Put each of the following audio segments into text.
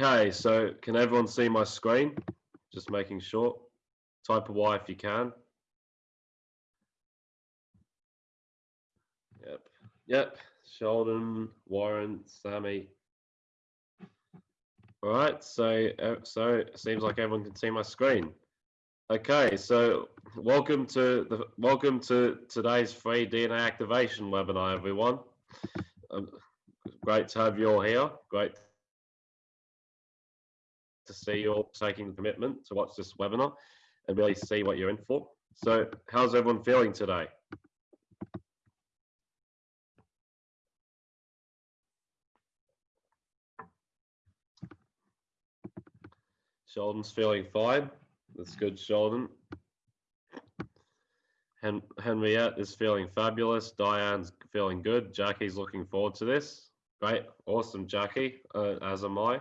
Okay, so can everyone see my screen? Just making sure. Type a Y if you can. Yep. Yep. Sheldon, Warren, Sammy. All right. So, uh, so it seems like everyone can see my screen. Okay. So, welcome to the welcome to today's free DNA activation webinar, everyone. Um, great to have you all here. Great to see you all taking the commitment to watch this webinar and really see what you're in for. So, how's everyone feeling today? Sheldon's feeling fine. That's good, Sheldon. Hen Henriette is feeling fabulous. Diane's feeling good. Jackie's looking forward to this. Great. Awesome, Jackie, uh, as am I.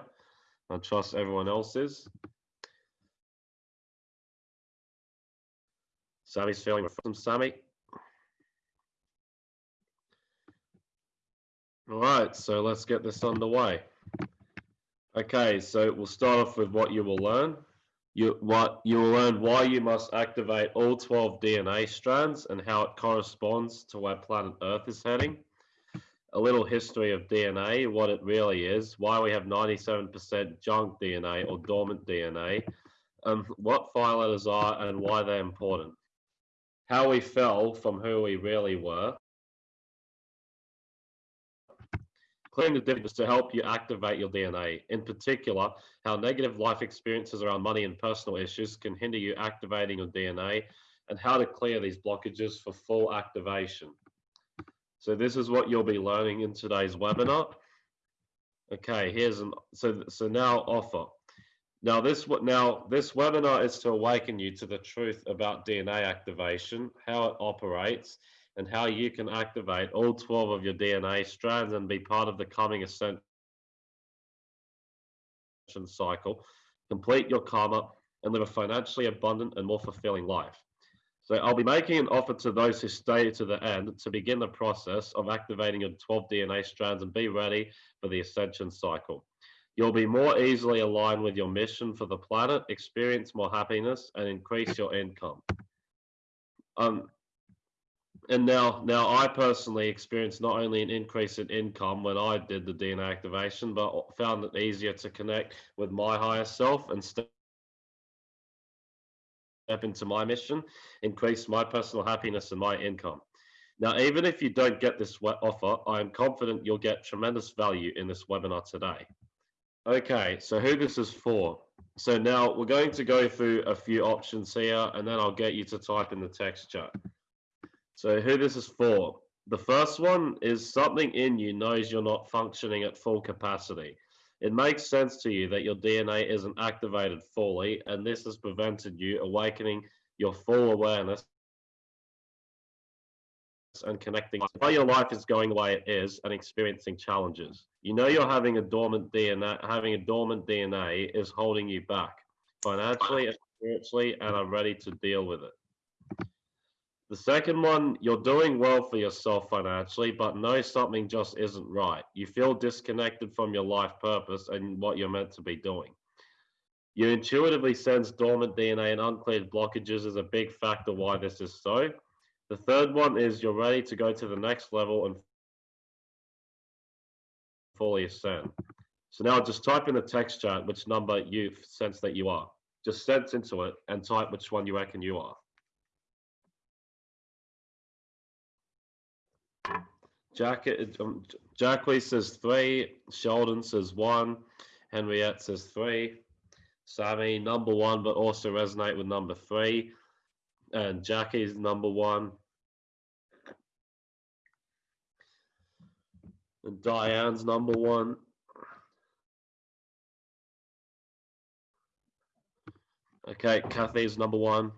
I trust everyone else is. Sammy's feeling from Sammy. All right, so let's get this underway. Okay, so we'll start off with what you will learn. You, what, you will learn why you must activate all 12 DNA strands and how it corresponds to where planet Earth is heading. A little history of DNA, what it really is, why we have 97% junk DNA or dormant DNA, um, what letters are and why they're important. How we fell from who we really were, clearing the difference to help you activate your DNA. In particular, how negative life experiences around money and personal issues can hinder you activating your DNA and how to clear these blockages for full activation. So this is what you'll be learning in today's webinar. Okay, here's an, so, so now offer. Now this what now this webinar is to awaken you to the truth about DNA activation, how it operates, and how you can activate all 12 of your DNA strands and be part of the coming ascension cycle, complete your karma, and live a financially abundant and more fulfilling life. So I'll be making an offer to those who stay to the end to begin the process of activating your 12 DNA strands and be ready for the ascension cycle. You'll be more easily aligned with your mission for the planet, experience more happiness, and increase your income. Um, and now now I personally experienced not only an increase in income when I did the DNA activation, but found it easier to connect with my higher self and step into my mission, increase my personal happiness and my income. Now, even if you don't get this offer, I am confident you'll get tremendous value in this webinar today. Okay, so who this is for. So now we're going to go through a few options here, and then I'll get you to type in the text chat. So who this is for? The first one is something in you knows you're not functioning at full capacity. It makes sense to you that your DNA isn't activated fully, and this has prevented you awakening your full awareness and connecting why your life is going the way it is and experiencing challenges. You know you're having a dormant DNA, having a dormant DNA is holding you back financially and spiritually, and are ready to deal with it. The second one, you're doing well for yourself financially, but know something just isn't right. You feel disconnected from your life purpose and what you're meant to be doing. You intuitively sense dormant DNA and uncleared blockages is a big factor why this is so. The third one is you're ready to go to the next level and fully ascend. So now just type in the text chat which number you sense that you are. Just sense into it and type which one you reckon you are. Jack, um, Jackie says three. Sheldon says one. Henriette says three. Sammy, number one, but also resonate with number three. And Jackie's number one. And Diane's number one. Okay, Kathy's number one.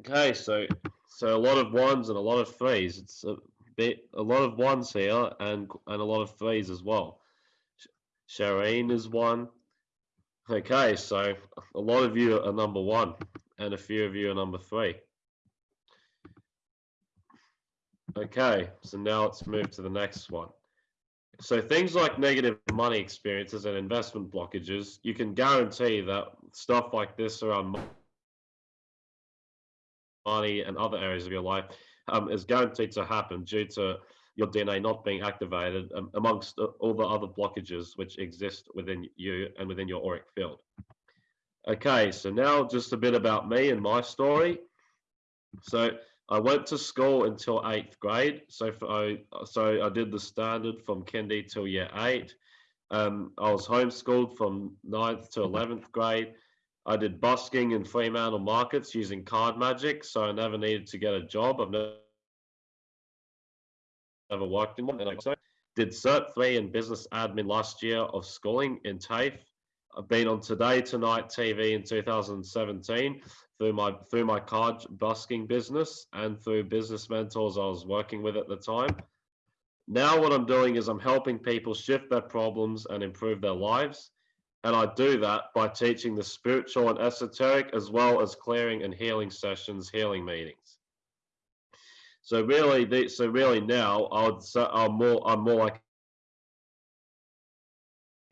Okay, so so a lot of ones and a lot of threes. It's a bit, a lot of ones here and and a lot of threes as well. Shireen is one. Okay, so a lot of you are number one, and a few of you are number three. Okay, so now let's move to the next one. so things like negative money experiences and investment blockages, you can guarantee that stuff like this around money and other areas of your life um, is guaranteed to happen due to your DNA not being activated um, amongst all the other blockages which exist within you and within your auric field. Okay, so now just a bit about me and my story. So I went to school until eighth grade. So for, I so I did the standard from kindy till year eight. Um, I was homeschooled from ninth to eleventh grade. I did busking in Fremantle markets using card magic, so I never needed to get a job. I've never, worked in one. And I did Cert 3 in business admin last year of schooling in TAFE. I've been on Today Tonight TV in 2017 through my through my card busking business and through business mentors I was working with at the time. Now what I'm doing is I'm helping people shift their problems and improve their lives. And I do that by teaching the spiritual and esoteric as well as clearing and healing sessions, healing meetings. So really, so really now I would say I'm more I'm more like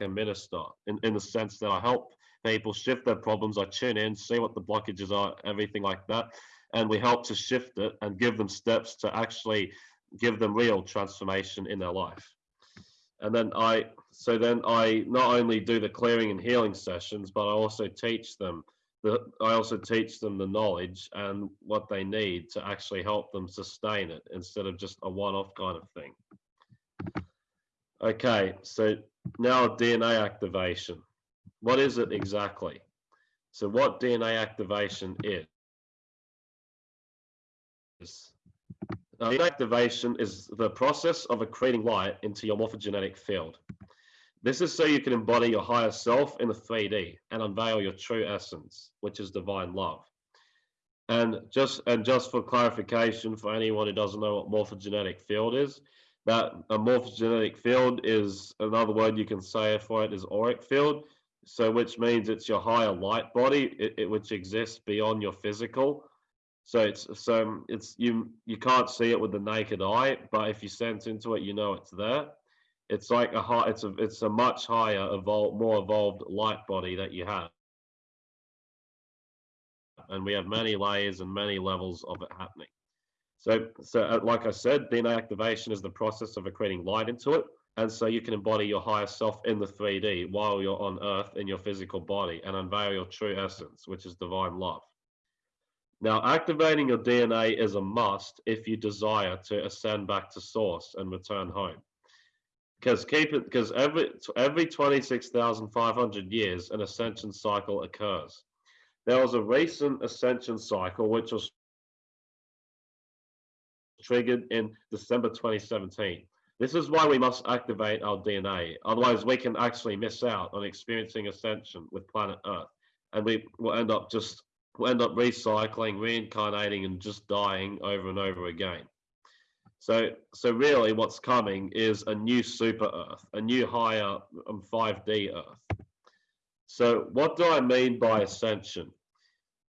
a minister in, in the sense that I help people shift their problems. I tune in, see what the blockages are, everything like that. And we help to shift it and give them steps to actually give them real transformation in their life. And then I, so then I not only do the clearing and healing sessions, but I also teach them the, I also teach them the knowledge and what they need to actually help them sustain it instead of just a one-off kind of thing. Okay, so now DNA activation. What is it exactly? So what DNA activation is? DNA activation is the process of accreting light into your morphogenetic field. This is so you can embody your higher self in the 3D and unveil your true essence, which is divine love. And just and just for clarification for anyone who doesn't know what morphogenetic field is, that a morphogenetic field is another word you can say for it is auric field, so which means it's your higher light body, it, it, which exists beyond your physical. So it's so um, it's you you can't see it with the naked eye, but if you sense into it, you know it's there. It's like a high, it's a it's a much higher evolved, more evolved light body that you have, and we have many layers and many levels of it happening. So so uh, like I said, DNA activation is the process of accreting light into it. And so you can embody your higher self in the 3D while you're on earth in your physical body and unveil your true essence, which is divine love. Now, activating your DNA is a must if you desire to ascend back to source and return home. Because keep it because every every 26,500 years an ascension cycle occurs. There was a recent ascension cycle which was triggered in December 2017. This is why we must activate our DNA. Otherwise, we can actually miss out on experiencing ascension with planet Earth, and we will end up just we'll end up recycling, reincarnating, and just dying over and over again. So, so really, what's coming is a new super Earth, a new higher um, 5D Earth. So, what do I mean by ascension?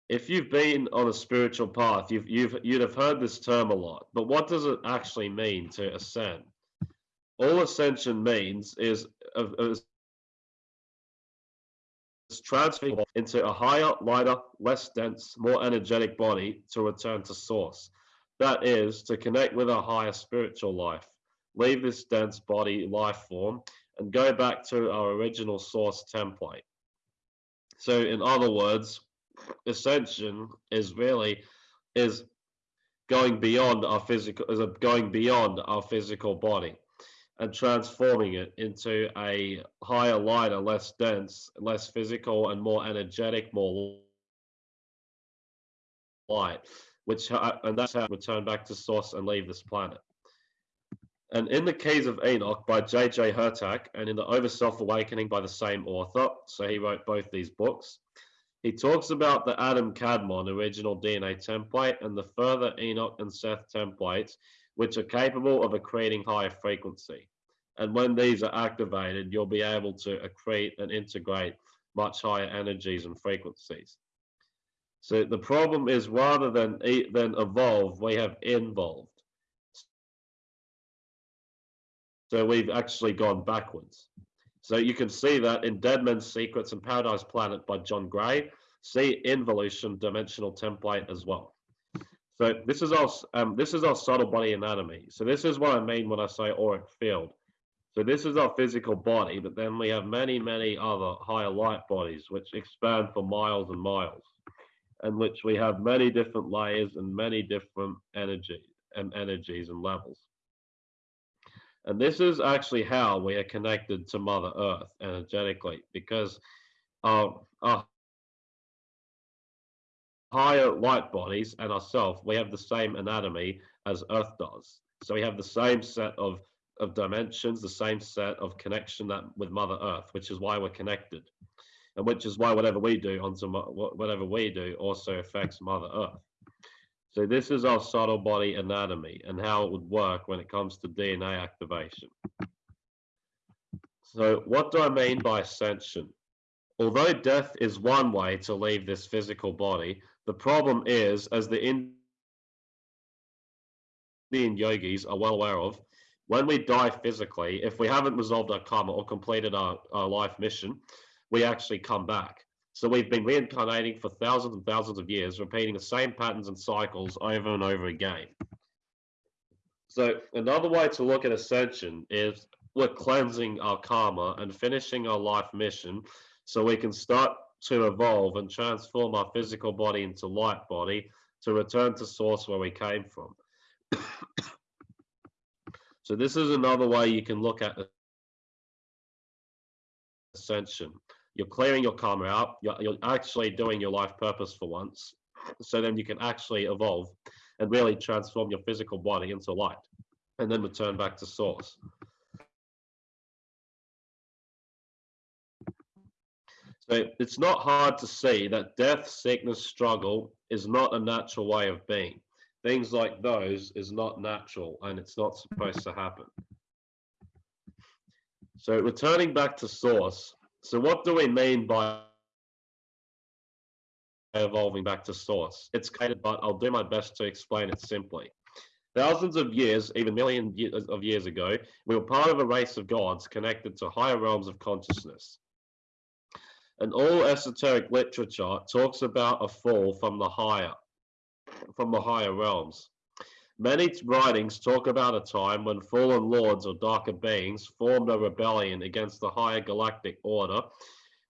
If you've been on a spiritual path, you've you've you'd have heard this term a lot. But what does it actually mean to ascend? all ascension means is, is transferring into a higher, lighter, less dense, more energetic body to return to source. That is to connect with our higher spiritual life, leave this dense body life form, and go back to our original source template. So, in other words, ascension is really is going beyond our physical is going beyond our physical body and transforming it into a higher, lighter, less dense, less physical, and more energetic, more light, which uh, and that's how return back to source and leave this planet. And in the Keys of Enoch by J.J. Hurtak, and in the Over Self Awakening by the same author, so he wrote both these books, he talks about the Adam Kadmon original DNA template and the further Enoch and Seth templates, which are capable of accreting higher frequency. And when these are activated, you'll be able to accrete and integrate much higher energies and frequencies. So the problem is rather than, than evolve, we have involved. So we've actually gone backwards. So you can see that in Dead Men's Secrets and Paradise Planet by John Gray, see involution dimensional template as well. So this is our um, this is our subtle body anatomy. So this is what I mean when I say auric field. So this is our physical body, but then we have many, many other higher light bodies which expand for miles and miles, and which we have many different layers and many different energy and energies and levels. And this is actually how we are connected to Mother Earth energetically, because our, our higher light bodies and ourselves, we have the same anatomy as Earth does. So we have the same set of of dimensions, the same set of connection that with Mother Earth, which is why we're connected, and which is why whatever we do onto whatever we do also affects Mother Earth. So this is our subtle body anatomy and how it would work when it comes to DNA activation. So what do I mean by ascension? Although death is one way to leave this physical body, the problem is, as the Indian yogis are well aware of, when we die physically, if we haven't resolved our karma or completed our, our life mission, we actually come back. So we've been reincarnating for thousands and thousands of years, repeating the same patterns and cycles over and over again. So another way to look at ascension is we're cleansing our karma and finishing our life mission so we can start to evolve and transform our physical body into light body to return to source where we came from. So this is another way you can look at ascension. You're clearing your karma out. You're, you're actually doing your life purpose for once. So then you can actually evolve and really transform your physical body into light and then return back to source. So it's not hard to see that death, sickness, struggle is not a natural way of being things like those is not natural and it's not supposed to happen. So returning back to source. So what do we mean by evolving back to source? It's complicated, but I'll do my best to explain it simply. Thousands of years, even millions of years ago, we were part of a race of gods connected to higher realms of consciousness. And all esoteric literature talks about a fall from the higher from the higher realms. Many writings talk about a time when fallen lords or darker beings formed a rebellion against the higher galactic order,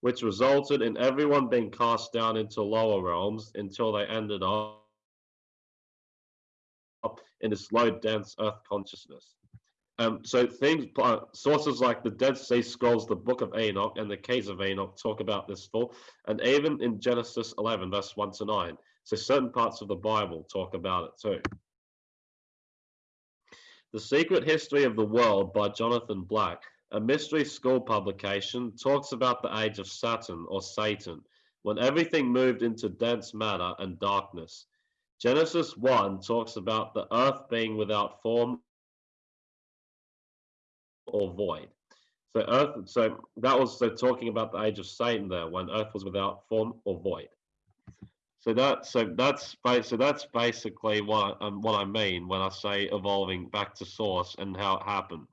which resulted in everyone being cast down into lower realms until they ended up in this low, dense Earth consciousness. Um, so things, uh, sources like the Dead Sea Scrolls, the Book of Enoch, and the Keys of Enoch talk about this fall, and even in Genesis 11, verse 1 to 9. So certain parts of the Bible talk about it too. The Secret History of the World by Jonathan Black, a mystery school publication, talks about the age of Saturn or Satan, when everything moved into dense matter and darkness. Genesis 1 talks about the earth being without form or void. So earth, so that was so talking about the age of Satan there, when earth was without form or void. So that so that's so that's basically what um, what I mean when I say evolving back to source and how it happened.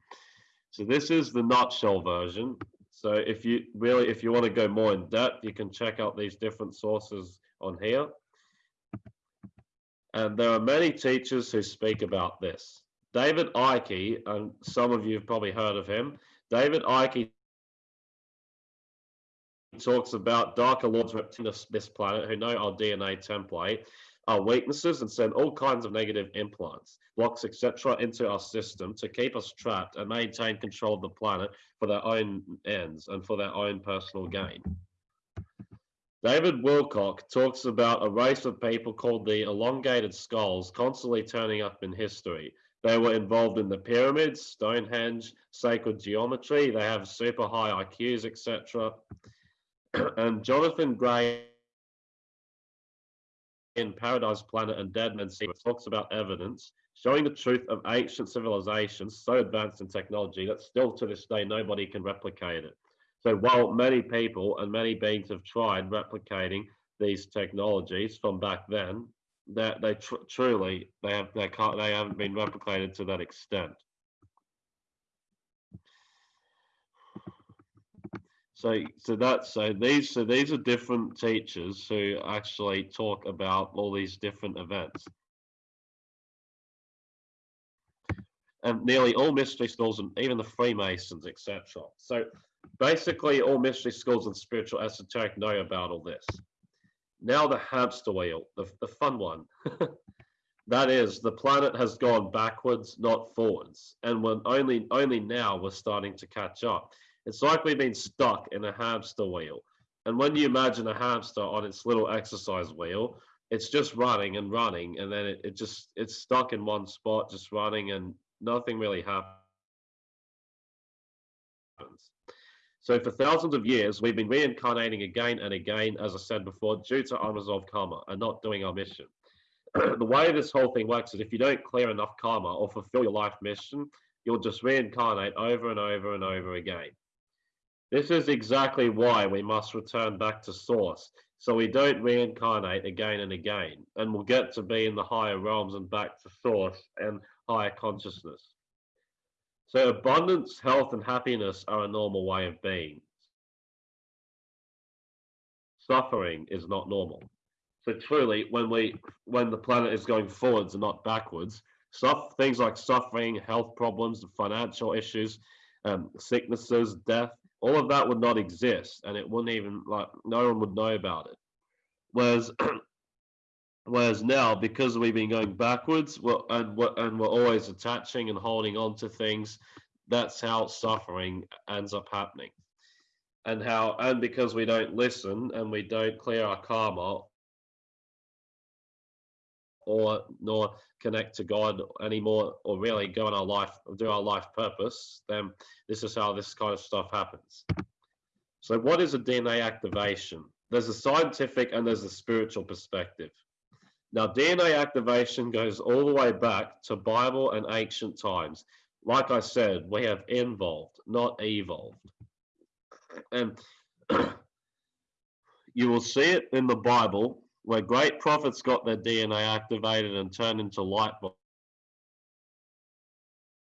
So this is the nutshell version. So if you really if you want to go more in depth, you can check out these different sources on here. And there are many teachers who speak about this. David Icke, and some of you have probably heard of him. David Icke talks about darker lords representing this planet who know our DNA template, our weaknesses, and send all kinds of negative implants, blocks, etc., into our system to keep us trapped and maintain control of the planet for their own ends and for their own personal gain. David Wilcock talks about a race of people called the elongated skulls constantly turning up in history. They were involved in the pyramids, Stonehenge, sacred geometry. They have super high IQs, etc. and Jonathan Gray in Paradise Planet and Dead Men's Secret talks about evidence showing the truth of ancient civilizations so advanced in technology that still to this day nobody can replicate it. So while many people and many beings have tried replicating these technologies from back then, that they, tr truly they have they can't they haven't been replicated to that extent. So, so that's so these so these are different teachers who actually talk about all these different events. And nearly all mystery schools and even the Freemasons, etc. So basically all mystery schools and spiritual esoteric know about all this. Now the hamster wheel, the, the fun one. that is, the planet has gone backwards, not forwards. And when only only now we're starting to catch up. It's like we've been stuck in a hamster wheel. And when you imagine a hamster on its little exercise wheel, it's just running and running, and then it, it just it's stuck in one spot, just running, and nothing really happens. So for thousands of years, we've been reincarnating again and again, as I said before, due to unresolved karma and not doing our mission. the way this whole thing works is if you don't clear enough karma or fulfill your life mission, you'll just reincarnate over and over and over again. This is exactly why we must return back to source, so we don't reincarnate again and again, and we'll get to be in the higher realms and back to source and higher consciousness. So abundance, health, and happiness are a normal way of being. Suffering is not normal. So truly, when we when the planet is going forwards and not backwards, stuff things like suffering, health problems, financial issues, um, sicknesses, death, all of that would not exist and it wouldn't even like no one would know about it. Whereas whereas now because we've been going backwards we're, and we're, and we're always attaching and holding on to things that's how suffering ends up happening. And how and because we don't listen and we don't clear our karma or nor connect to God anymore or really go on our life do our life purpose, then this is how this kind of stuff happens. So what is a DNA activation? There's a scientific and there's a spiritual perspective. Now DNA activation goes all the way back to Bible and ancient times. Like I said, we have involved, not evolved. And you will see it in the Bible where great prophets got their DNA activated and turned into light.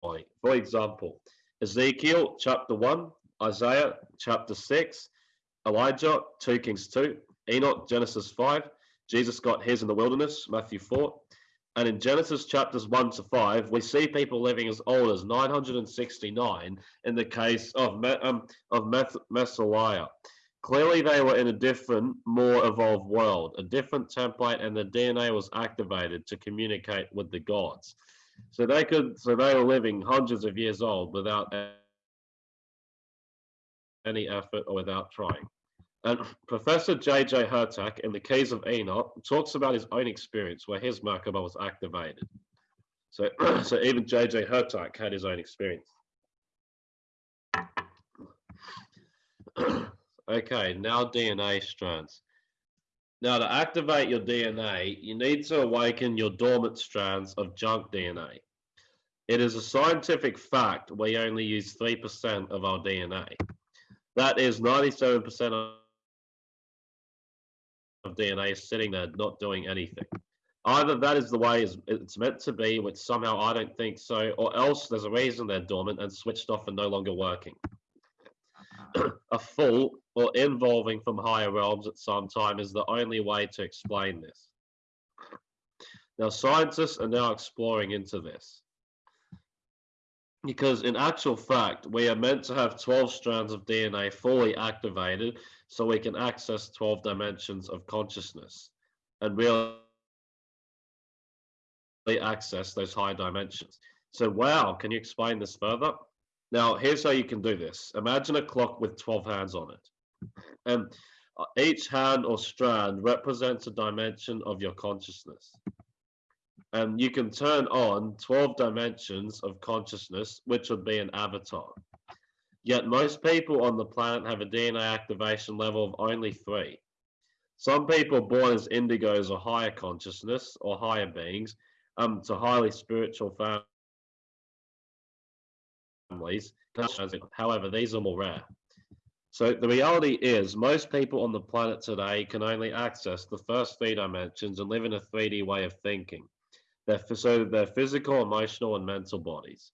For example, Ezekiel chapter 1, Isaiah chapter 6, Elijah 2 Kings 2, Enoch Genesis 5, Jesus got his in the wilderness, Matthew 4. And in Genesis chapters 1 to 5, we see people living as old as 969 in the case of, um, of Meth- Clearly, they were in a different, more evolved world, a different template, and the DNA was activated to communicate with the gods. So they could, so they were living hundreds of years old without any effort or without trying. And Professor J.J. Hurtak in the Keys of Enoch talks about his own experience where his Merkaba was activated. So, so even J.J. Hurtak had his own experience. Okay, now DNA strands. Now to activate your DNA, you need to awaken your dormant strands of junk DNA. It is a scientific fact we only use 3% of our DNA. That is 97% of DNA sitting there not doing anything. Either that is the way it's meant to be, which somehow I don't think so, or else there's a reason they're dormant and switched off and no longer working. A full or involving from higher realms at some time is the only way to explain this. Now, scientists are now exploring into this. Because in actual fact, we are meant to have 12 strands of DNA fully activated so we can access 12 dimensions of consciousness and really access those high dimensions. So, wow, can you explain this further? Now, here's how you can do this. Imagine a clock with 12 hands on it. And uh, each hand or strand represents a dimension of your consciousness. And you can turn on 12 dimensions of consciousness, which would be an avatar. Yet most people on the planet have a DNA activation level of only three. Some people born as indigos or higher consciousness or higher beings um, to highly spiritual families families. However, these are more rare. So the reality is most people on the planet today can only access the first three dimensions and live in a 3D way of thinking. They're, so their physical, emotional, and mental bodies.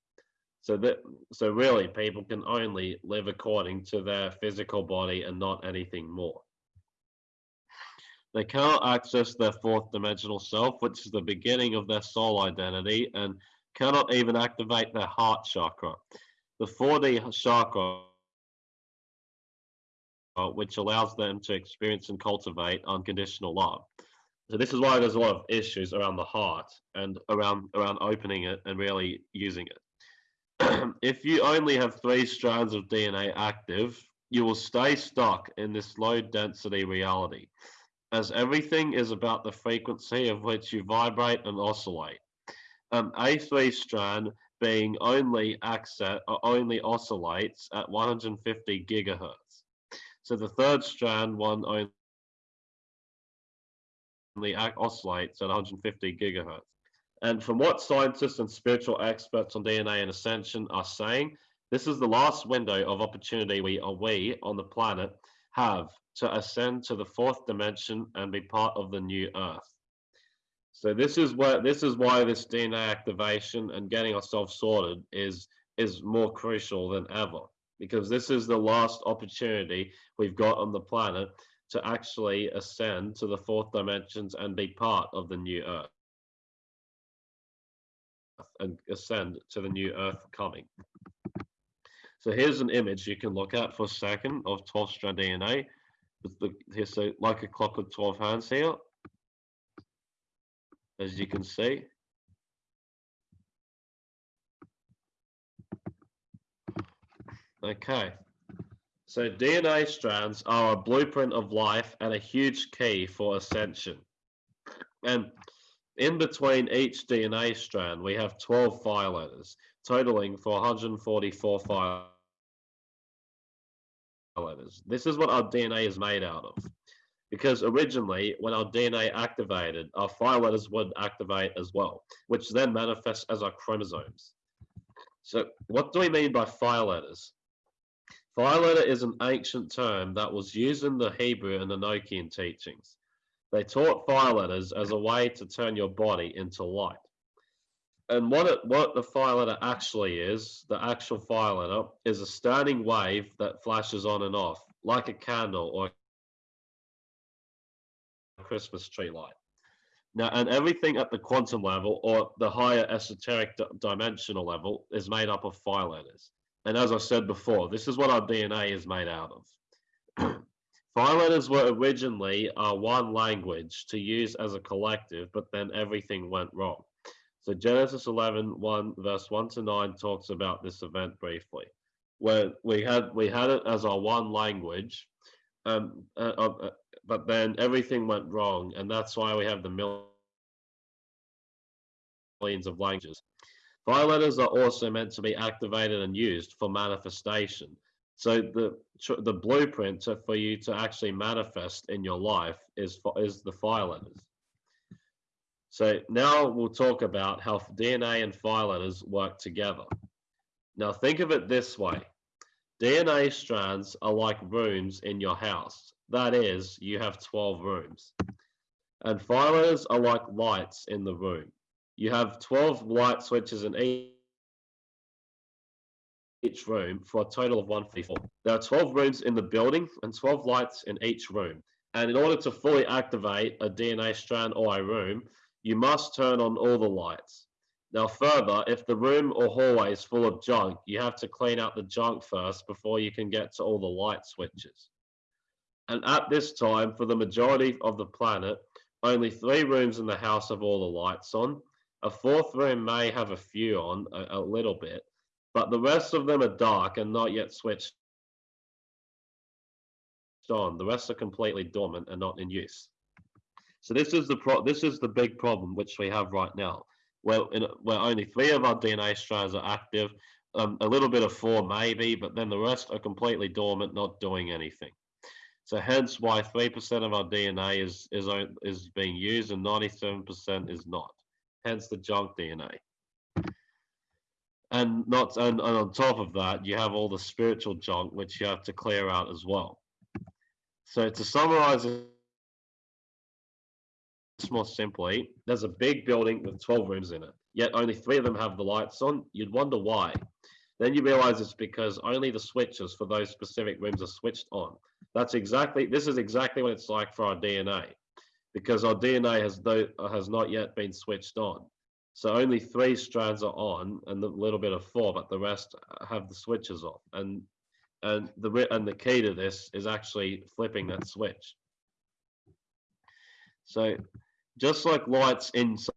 So that so really people can only live according to their physical body and not anything more. They cannot access their fourth dimensional self, which is the beginning of their soul identity, and cannot even activate their heart chakra. The 4D chakra, which allows them to experience and cultivate unconditional love. So this is why there's a lot of issues around the heart and around around opening it and really using it. if you only have three strands of DNA active, you will stay stuck in this low density reality as everything is about the frequency of which you vibrate and oscillate. Um, A3 strand being only access, uh, only oscillates at 150 gigahertz. So the third strand one only oscillates at 150 gigahertz. And from what scientists and spiritual experts on DNA and ascension are saying, this is the last window of opportunity we, are we on the planet have to ascend to the fourth dimension and be part of the new earth. So this is what this is why this DNA activation and getting ourselves sorted is is more crucial than ever because this is the last opportunity we've got on the planet to actually ascend to the fourth dimensions and be part of the new earth. And ascend to the new earth coming. So here's an image you can look at for a second of 12 strand DNA the, here, so like a clock with 12 hands here, as you can see. Okay, so DNA strands are a blueprint of life and a huge key for ascension. And in between each DNA strand, we have 12 fire letters, totaling for 144 fire letters. This is what our DNA is made out of. Because originally, when our DNA activated, our fire letters would activate as well, which then manifests as our chromosomes. So what do we mean by fire letters? Fire letter is an ancient term that was used in the Hebrew and Enochian teachings. They taught fire letters as a way to turn your body into light and what it what the fire letter actually is, the actual fire letter is a standing wave that flashes on and off like a candle or Christmas tree light. Now, and everything at the quantum level or the higher esoteric dimensional level is made up of fire letters. And as I said before, this is what our DNA is made out of. fire letters were originally uh, one language to use as a collective, but then everything went wrong. So Genesis 11, 1, verse 1 to 9 talks about this event briefly, where we had we had it as our one language, um, uh, uh, but then everything went wrong, and that's why we have the millions of languages. Letters are also meant to be activated and used for manifestation. So the the blueprint for you to actually manifest in your life is is the fire letters. So now we'll talk about how DNA and fire letters work together. Now think of it this way. DNA strands are like rooms in your house. That is, you have 12 rooms. And fire letters are like lights in the room. You have 12 light switches in each room for a total of 154. There are 12 rooms in the building and 12 lights in each room. And in order to fully activate a DNA strand or a room, you must turn on all the lights. Now, further, if the room or hallway is full of junk, you have to clean out the junk first before you can get to all the light switches. And at this time, for the majority of the planet, only three rooms in the house have all the lights on. A fourth room may have a few on, a, a little bit, but the rest of them are dark and not yet switched on. The rest are completely dormant and not in use. So this is the pro- this is the big problem which we have right now, where in, where only three of our DNA strands are active, um, a little bit of four maybe, but then the rest are completely dormant, not doing anything. So hence why three percent of our DNA is is is being used and ninety seven percent is not. Hence the junk DNA. And not and, and on top of that, you have all the spiritual junk which you have to clear out as well. So to summarize this more simply, there's a big building with 12 rooms in it. yet only three of them have the lights on, you'd wonder why. Then you realize it's because only the switches for those specific rooms are switched on. That's exactly, this is exactly what it's like for our DNA, because our DNA has, has not yet been switched on. So only three strands are on and a little bit of four, but the rest have the switches off. And and the and the key to this is actually flipping that switch. So just like lights inside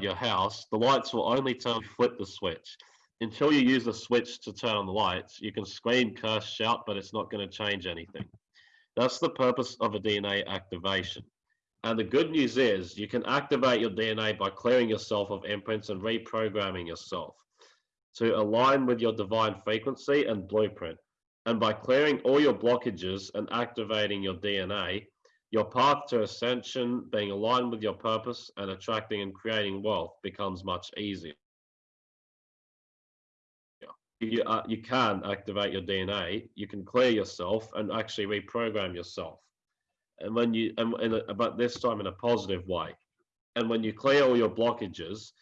your house, the lights will only turn flip the switch. Until you use the switch to turn on the lights, you can scream, curse, shout, but it's not going to change anything. That's the purpose of a DNA activation. And the good news is you can activate your DNA by clearing yourself of imprints and reprogramming yourself to align with your divine frequency and blueprint. And by clearing all your blockages and activating your DNA, your path to ascension, being aligned with your purpose and attracting and creating wealth becomes much easier. You, uh, you can activate your DNA, you can clear yourself and actually reprogram yourself. And when you and, and but this time in a positive way. And when you clear all your blockages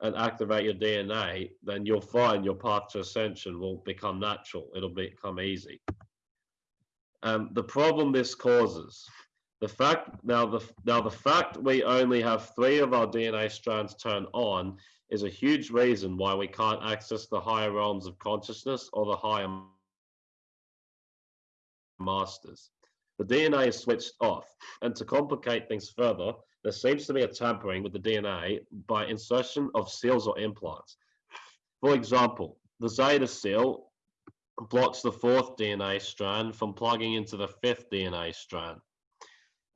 and activate your dna then you'll find your path to ascension will become natural. It'll become easy. Um, the problem this causes the fact now the now the fact we only have three of our dna strands turned on is a huge reason why we can't access the higher realms of consciousness or the higher masters the DNA is switched off. And to complicate things further, there seems to be a tampering with the DNA by insertion of seals or implants. For example, the Zeta seal blocks the fourth DNA strand from plugging into the fifth DNA strand.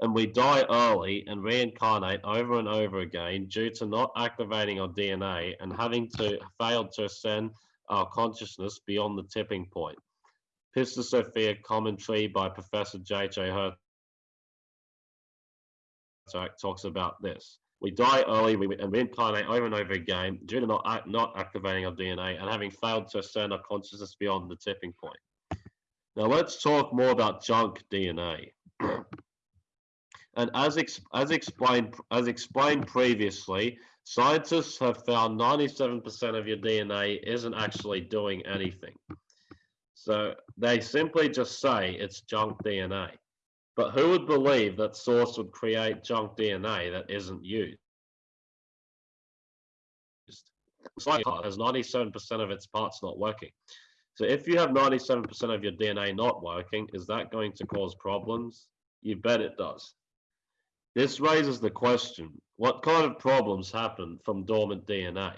And we die early and reincarnate over and over again due to not activating our DNA and having to fail to ascend our consciousness beyond the tipping point. Pistis Sophia commentary by Professor J.J. Hurtak talks about this. We die early we, and reincarnate over and over again due to not, not activating our DNA and having failed to ascend our consciousness beyond the tipping point. Now let's talk more about junk DNA. and as, ex, as, explained, as explained previously, scientists have found 97% of your DNA isn't actually doing anything. So they simply just say it's junk DNA. But who would believe that Source would create junk DNA that isn't used? has 97% of its parts not working. So if you have 97% of your DNA not working, is that going to cause problems? You bet it does. This raises the question, what kind of problems happen from dormant DNA?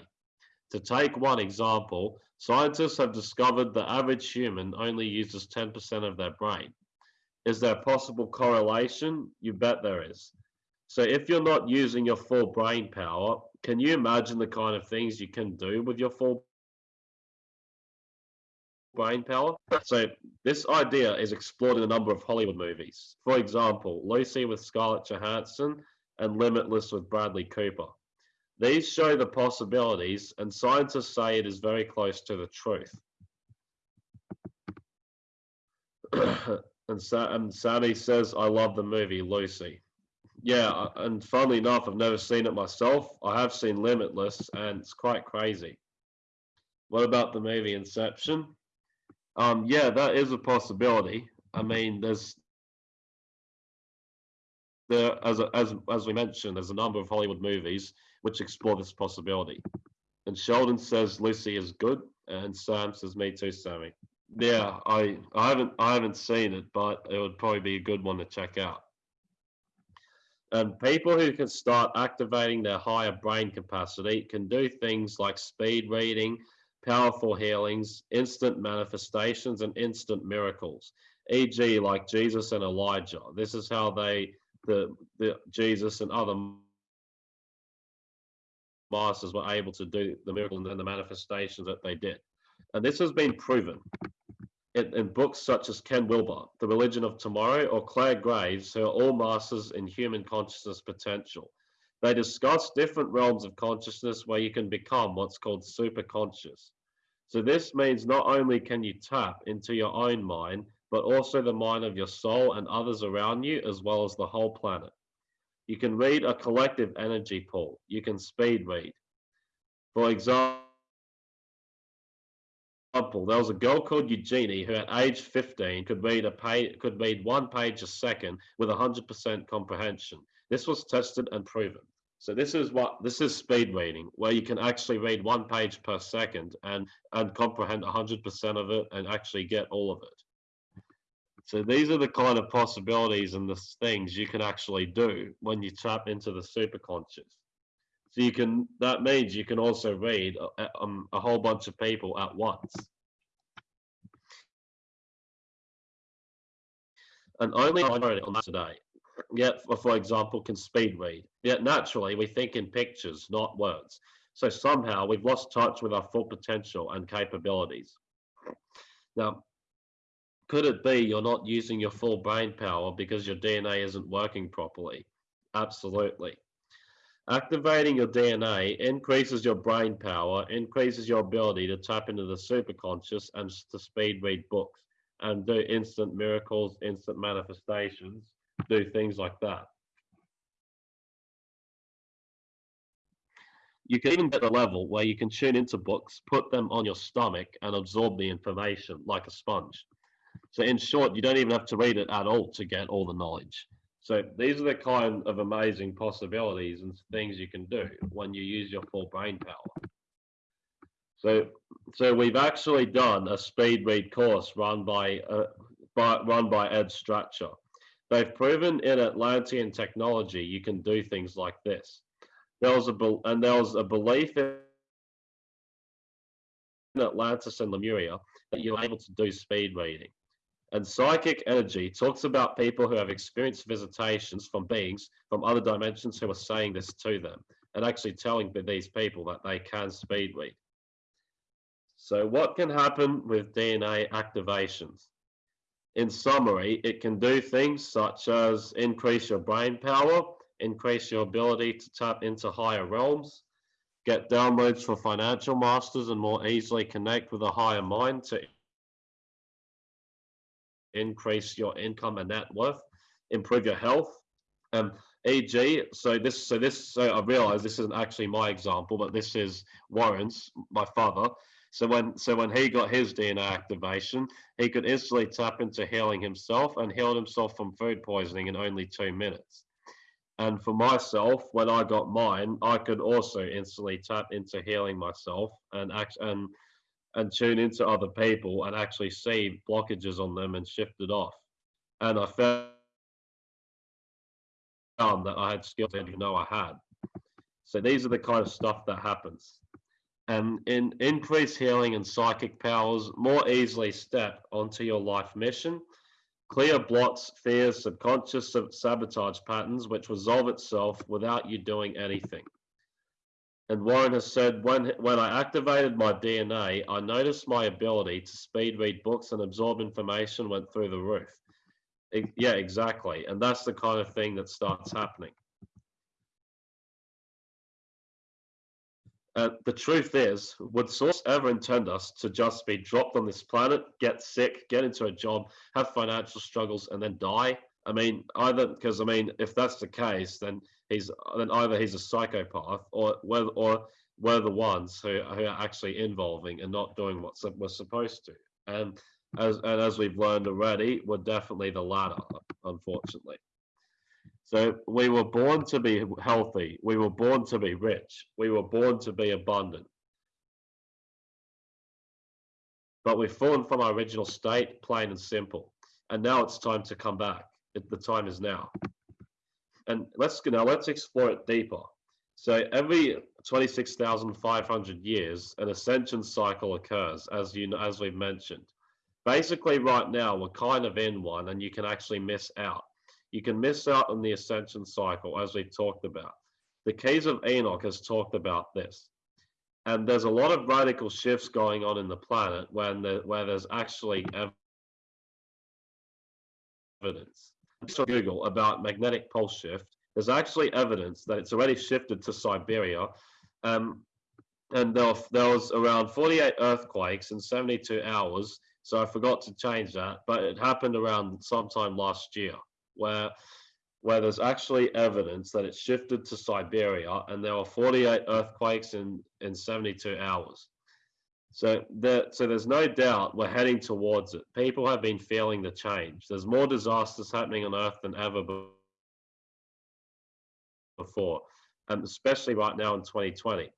To take one example, Scientists have discovered the average human only uses 10% of their brain. Is there a possible correlation? You bet there is. So if you're not using your full brain power, can you imagine the kind of things you can do with your full brain power? So this idea is explored in a number of Hollywood movies. For example, Lucy with Scarlett Johansson and Limitless with Bradley Cooper. These show the possibilities, and scientists say it is very close to the truth. and, Sa- and Sammy says, I love the movie Lucy. Yeah, uh, and funnily enough, I've never seen it myself. I have seen Limitless, and it's quite crazy. What about the movie Inception? Um, yeah, that is a possibility. I mean, there's there as a, as as we mentioned, there's a number of Hollywood movies which explore this possibility. And Sheldon says Lucy is good, and Sam says me too, Sammy. Yeah, I I haven't I haven't seen it, but it would probably be a good one to check out. And people who can start activating their higher brain capacity can do things like speed reading, powerful healings, instant manifestations, and instant miracles, e.g., like Jesus and Elijah. This is how they, the, the Jesus and other masters were able to do the miracle and the manifestations that they did. And this has been proven in, in, books such as Ken Wilber, The Religion of Tomorrow, or Clare Graves, who are all masters in human consciousness potential. They discuss different realms of consciousness where you can become what's called super conscious. So this means not only can you tap into your own mind, but also the mind of your soul and others around you, as well as the whole planet. You can read a collective energy pool. You can speed read. For example, there was a girl called Eugenie who at age 15 could read a page, could read one page a second with 100% comprehension. This was tested and proven. So this is what this is speed reading, where you can actually read one page per second and and comprehend 100% of it and actually get all of it. So these are the kind of possibilities and the things you can actually do when you tap into the superconscious. So you can that means you can also read a, um, a whole bunch of people at once. And only on today. Yet, for, example, can speed read. Yet naturally, we think in pictures, not words. So somehow we've lost touch with our full potential and capabilities. Now, could it be you're not using your full brain power because your DNA isn't working properly? Absolutely. Activating your DNA increases your brain power, increases your ability to tap into the superconscious and to speed read books and do instant miracles, instant manifestations, do things like that. You can even get a level where you can tune into books, put them on your stomach, and absorb the information like a sponge. So, in short, you don't even have to read it at all to get all the knowledge. So, these are the kind of amazing possibilities and things you can do when you use your full brain power. So, so we've actually done a speed read course run by, uh, by run by Ed Strachan. They've proven in Atlantean technology you can do things like this. There was a and there was a belief in Atlantis and Lemuria that you're able to do speed reading. And psychic energy talks about people who have experienced visitations from beings from other dimensions who are saying this to them and actually telling these people that they can speed read. So what can happen with DNA activations? In summary, it can do things such as increase your brain power, increase your ability to tap into higher realms, get downloads for financial masters and more easily connect with a higher mind to increase your income and net worth, improve your health. Um, e.g., so this, so this, so I realize this isn't actually my example, but this is Warren's, my father. So when so when he got his DNA activation, he could instantly tap into healing himself and healed himself from food poisoning in only two minutes. And for myself, when I got mine, I could also instantly tap into healing myself and act and and tune into other people and actually see blockages on them and shift it off. And I found that I had skills I didn't know I had. So these are the kind of stuff that happens and in increase healing and psychic powers more easily step onto your life mission. Clear blocks fears subconscious sabotage patterns which resolve itself without you doing anything. And warren has said when when i activated my dna i noticed my ability to speed read books and absorb information went through the roof. It, yeah exactly. And that's the kind of thing that starts happening Uh, the truth is, would Source ever intend us to just be dropped on this planet, get sick, get into a job, have financial struggles, and then die? I mean, either because I mean, if that's the case, then he's then either he's a psychopath, or we're or we're the ones who, who are actually involving and not doing what we're supposed to. And as and as we've learned already, we're definitely the latter, unfortunately. So we were born to be healthy. We were born to be rich. We were born to be abundant. But we've fallen from our original state, plain and simple. And now it's time to come back. The time is now. And let's now let's explore it deeper. So every 26,500 years, an ascension cycle occurs, as you as we've mentioned. Basically, right now we're kind of in one, and you can actually miss out you can miss out on the ascension cycle, as we've talked about. The Keys of Enoch has talked about this. And there's a lot of radical shifts going on in the planet when the, where there's actually evidence. So Google about magnetic pole shift. There's actually evidence that it's already shifted to Siberia. Um, and there, there was around 48 earthquakes in 72 hours. So I forgot to change that, but it happened around sometime last year where where there's actually evidence that it shifted to Siberia and there were 48 earthquakes in, in 72 hours. So there, so there's no doubt we're heading towards it. People have been feeling the change. There's more disasters happening on Earth than ever before, and especially right now in 2020.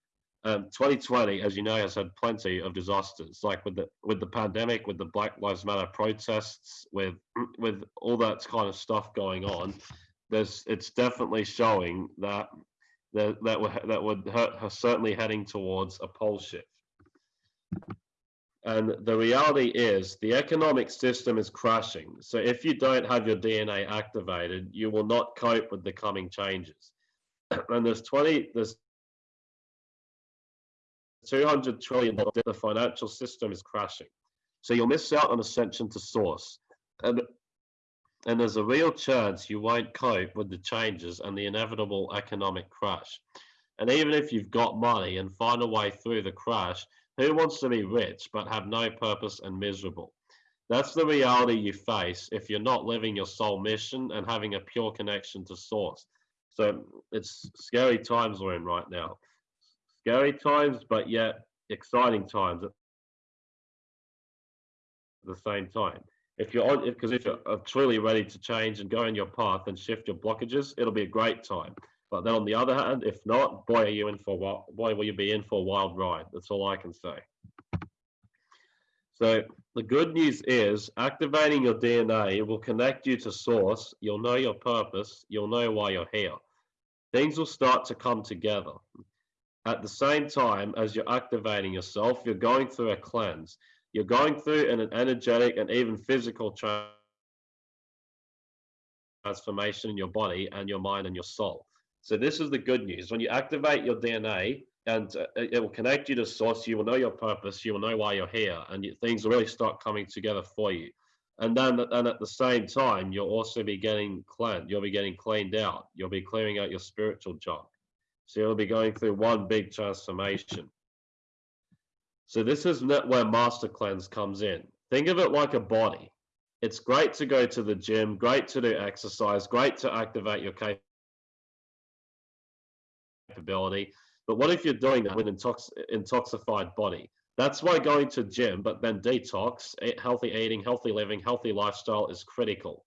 Um, 2020, as you know, has had plenty of disasters, like with the with the pandemic, with the Black Lives Matter protests, with with all that kind of stuff going on. There's it's definitely showing that that that would that hurt, certainly heading towards a pole shift. And the reality is the economic system is crashing. So if you don't have your DNA activated, you will not cope with the coming changes. And there's 20, there's 200 trillion, the financial system is crashing. So you'll miss out on ascension to source. And, and there's a real chance you won't cope with the changes and the inevitable economic crash. And even if you've got money and find a way through the crash, who wants to be rich but have no purpose and miserable? That's the reality you face if you're not living your soul mission and having a pure connection to source. So it's scary times we're in right now. Scary times, but yet exciting times at the same time. If you're on, because if, if you're uh, truly ready to change and go in your path and shift your blockages, it'll be a great time. But then on the other hand, if not, boy, are you in for what? Boy, will you be in for a wild ride. That's all I can say. So the good news is activating your DNA will connect you to source. You'll know your purpose. You'll know why you're here. Things will start to come together. At the same time as you're activating yourself, you're going through a cleanse. You're going through an energetic and even physical transformation in your body and your mind and your soul. So this is the good news. When you activate your DNA and uh, it will connect you to source, you will know your purpose, you will know why you're here, and things will really start coming together for you. And then, and at the same time, you'll also be getting cleansed. You'll be getting cleaned out. You'll be clearing out your spiritual junk. So you'll be going through one big transformation. So this is where master cleanse comes in. Think of it like a body. It's great to go to the gym, great to do exercise, great to activate your capability. But what if you're doing that with an intox intoxified body? That's why going to gym, but then detox, healthy eating, healthy living, healthy lifestyle is critical.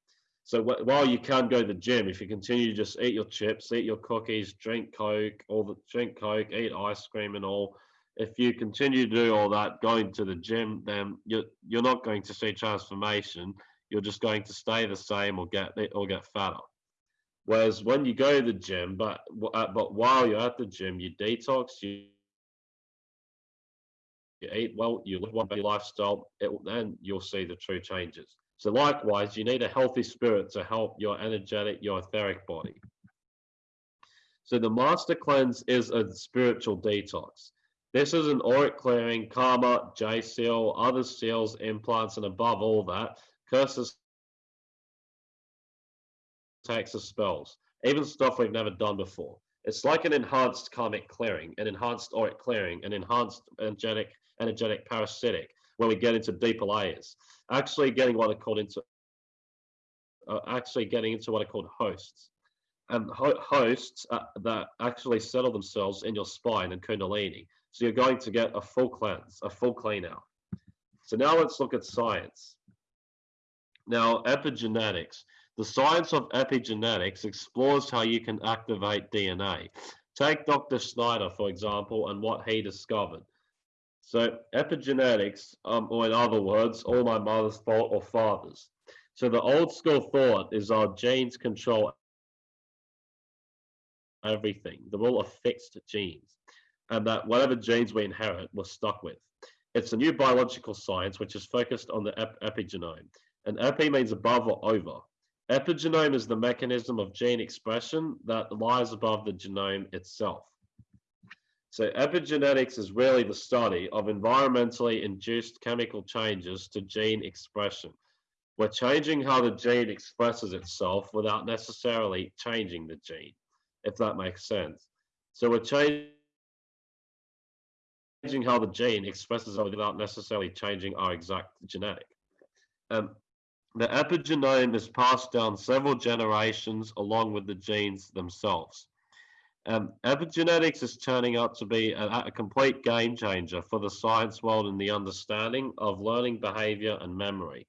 So while you can't go to the gym, if you continue to just eat your chips, eat your cookies, drink Coke, all the drink Coke, eat ice cream and all, if you continue to do all that going to the gym, then you're you're not going to see transformation. You're just going to stay the same or get or get fatter. Whereas when you go to the gym, but uh, but while you're at the gym, you detox, you, you eat well, you live one lifestyle, it, then you'll see the true changes. So likewise, you need a healthy spirit to help your energetic, your etheric body. So the master cleanse is a spiritual detox. This is an auric clearing, karma, J seal, other seals, implants, and above all that, curses or spells, even stuff we've never done before. It's like an enhanced karmic clearing, an enhanced auric clearing, an enhanced energetic, energetic parasitic, where we get into deeper layers. Actually getting what are called into, uh, actually getting into what are called hosts. And ho hosts uh, that actually settle themselves in your spine and kundalini. So you're going to get a full cleanse, a full clean out. So now let's look at science. Now, epigenetics. The science of epigenetics explores how you can activate DNA. Take Dr. Snyder, for example, and what he discovered. So epigenetics, um, or in other words, all my mother's fault or father's. So the old school thought is our genes control everything. They're all fixed genes. And that whatever genes we inherit, we're stuck with. It's a new biological science which is focused on the ep epigenome. And epi means above or over. Epigenome is the mechanism of gene expression that lies above the genome itself. So epigenetics is really the study of environmentally induced chemical changes to gene expression. We're changing how the gene expresses itself without necessarily changing the gene, if that makes sense. So we're changing how the gene expresses itself without necessarily changing our exact genetic. Um, The epigenome is passed down several generations along with the genes themselves. Um, epigenetics is turning out to be a, a, complete game changer for the science world in the understanding of learning behavior and memory.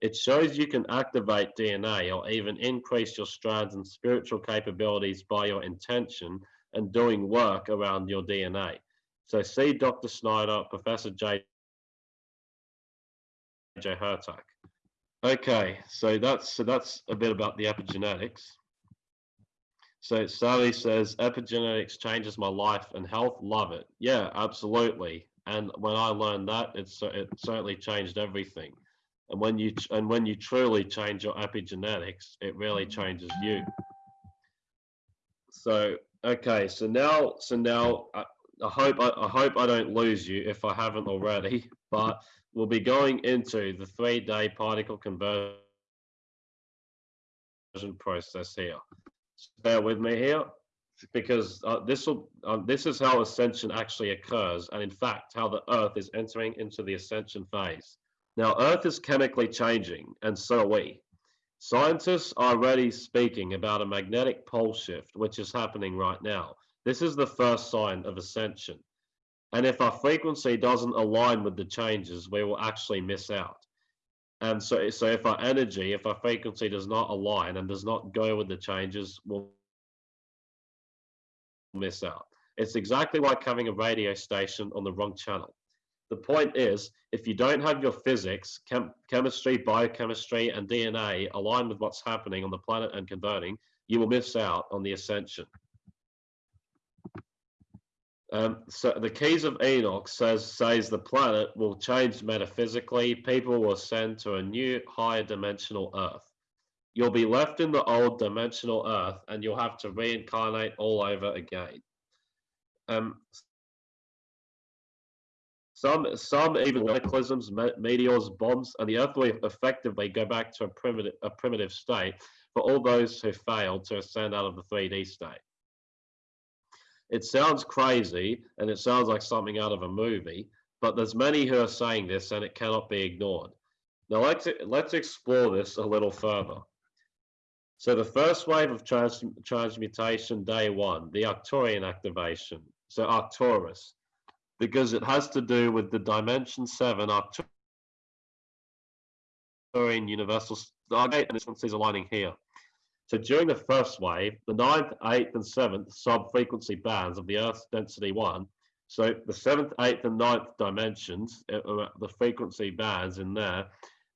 It shows you can activate DNA or even increase your strands and spiritual capabilities by your intention and doing work around your DNA. So see Dr. Snyder, Professor J. J. Hurtak. Okay, so that's so that's a bit about the epigenetics. So Sally says epigenetics changes my life and health. Love it. Yeah, absolutely. And when I learned that, it's it certainly changed everything. And when you and when you truly change your epigenetics, it really changes you. So okay, so now so now I, I hope I, I hope I don't lose you if I haven't already, but we'll be going into the three-day particle conversion process here. Bear with me here because uh, this will um, this is how ascension actually occurs and in fact how the earth is entering into the ascension phase. Now earth is chemically changing and so are we. Scientists are already speaking about a magnetic pole shift which is happening right now. This is the first sign of ascension. And if our frequency doesn't align with the changes we will actually miss out and so, so if our energy, if our frequency does not align and does not go with the changes, we'll miss out. It's exactly like having a radio station on the wrong channel. The point is, if you don't have your physics, chem chemistry, biochemistry, and DNA aligned with what's happening on the planet and converting, you will miss out on the ascension. Um, so the keys of Enoch says says the planet will change metaphysically. People will ascend to a new higher dimensional Earth. You'll be left in the old dimensional Earth, and you'll have to reincarnate all over again. Um, some some even cataclysms, meteors, bombs, and the Earth will effectively go back to a primitive a primitive state for all those who failed to ascend out of the 3D state. It sounds crazy and it sounds like something out of a movie, but there's many who are saying this and it cannot be ignored. Now let's, let's explore this a little further. So the first wave of trans transmutation, day one, the Arcturian activation. So Arcturus, because it has to do with the dimension seven Arcturian universal stargate, and this one says aligning here. So during the first wave, the ninth, eighth, and seventh sub-frequency bands of the Earth's density one, so the seventh, eighth, and ninth dimensions, uh, uh, the frequency bands in there,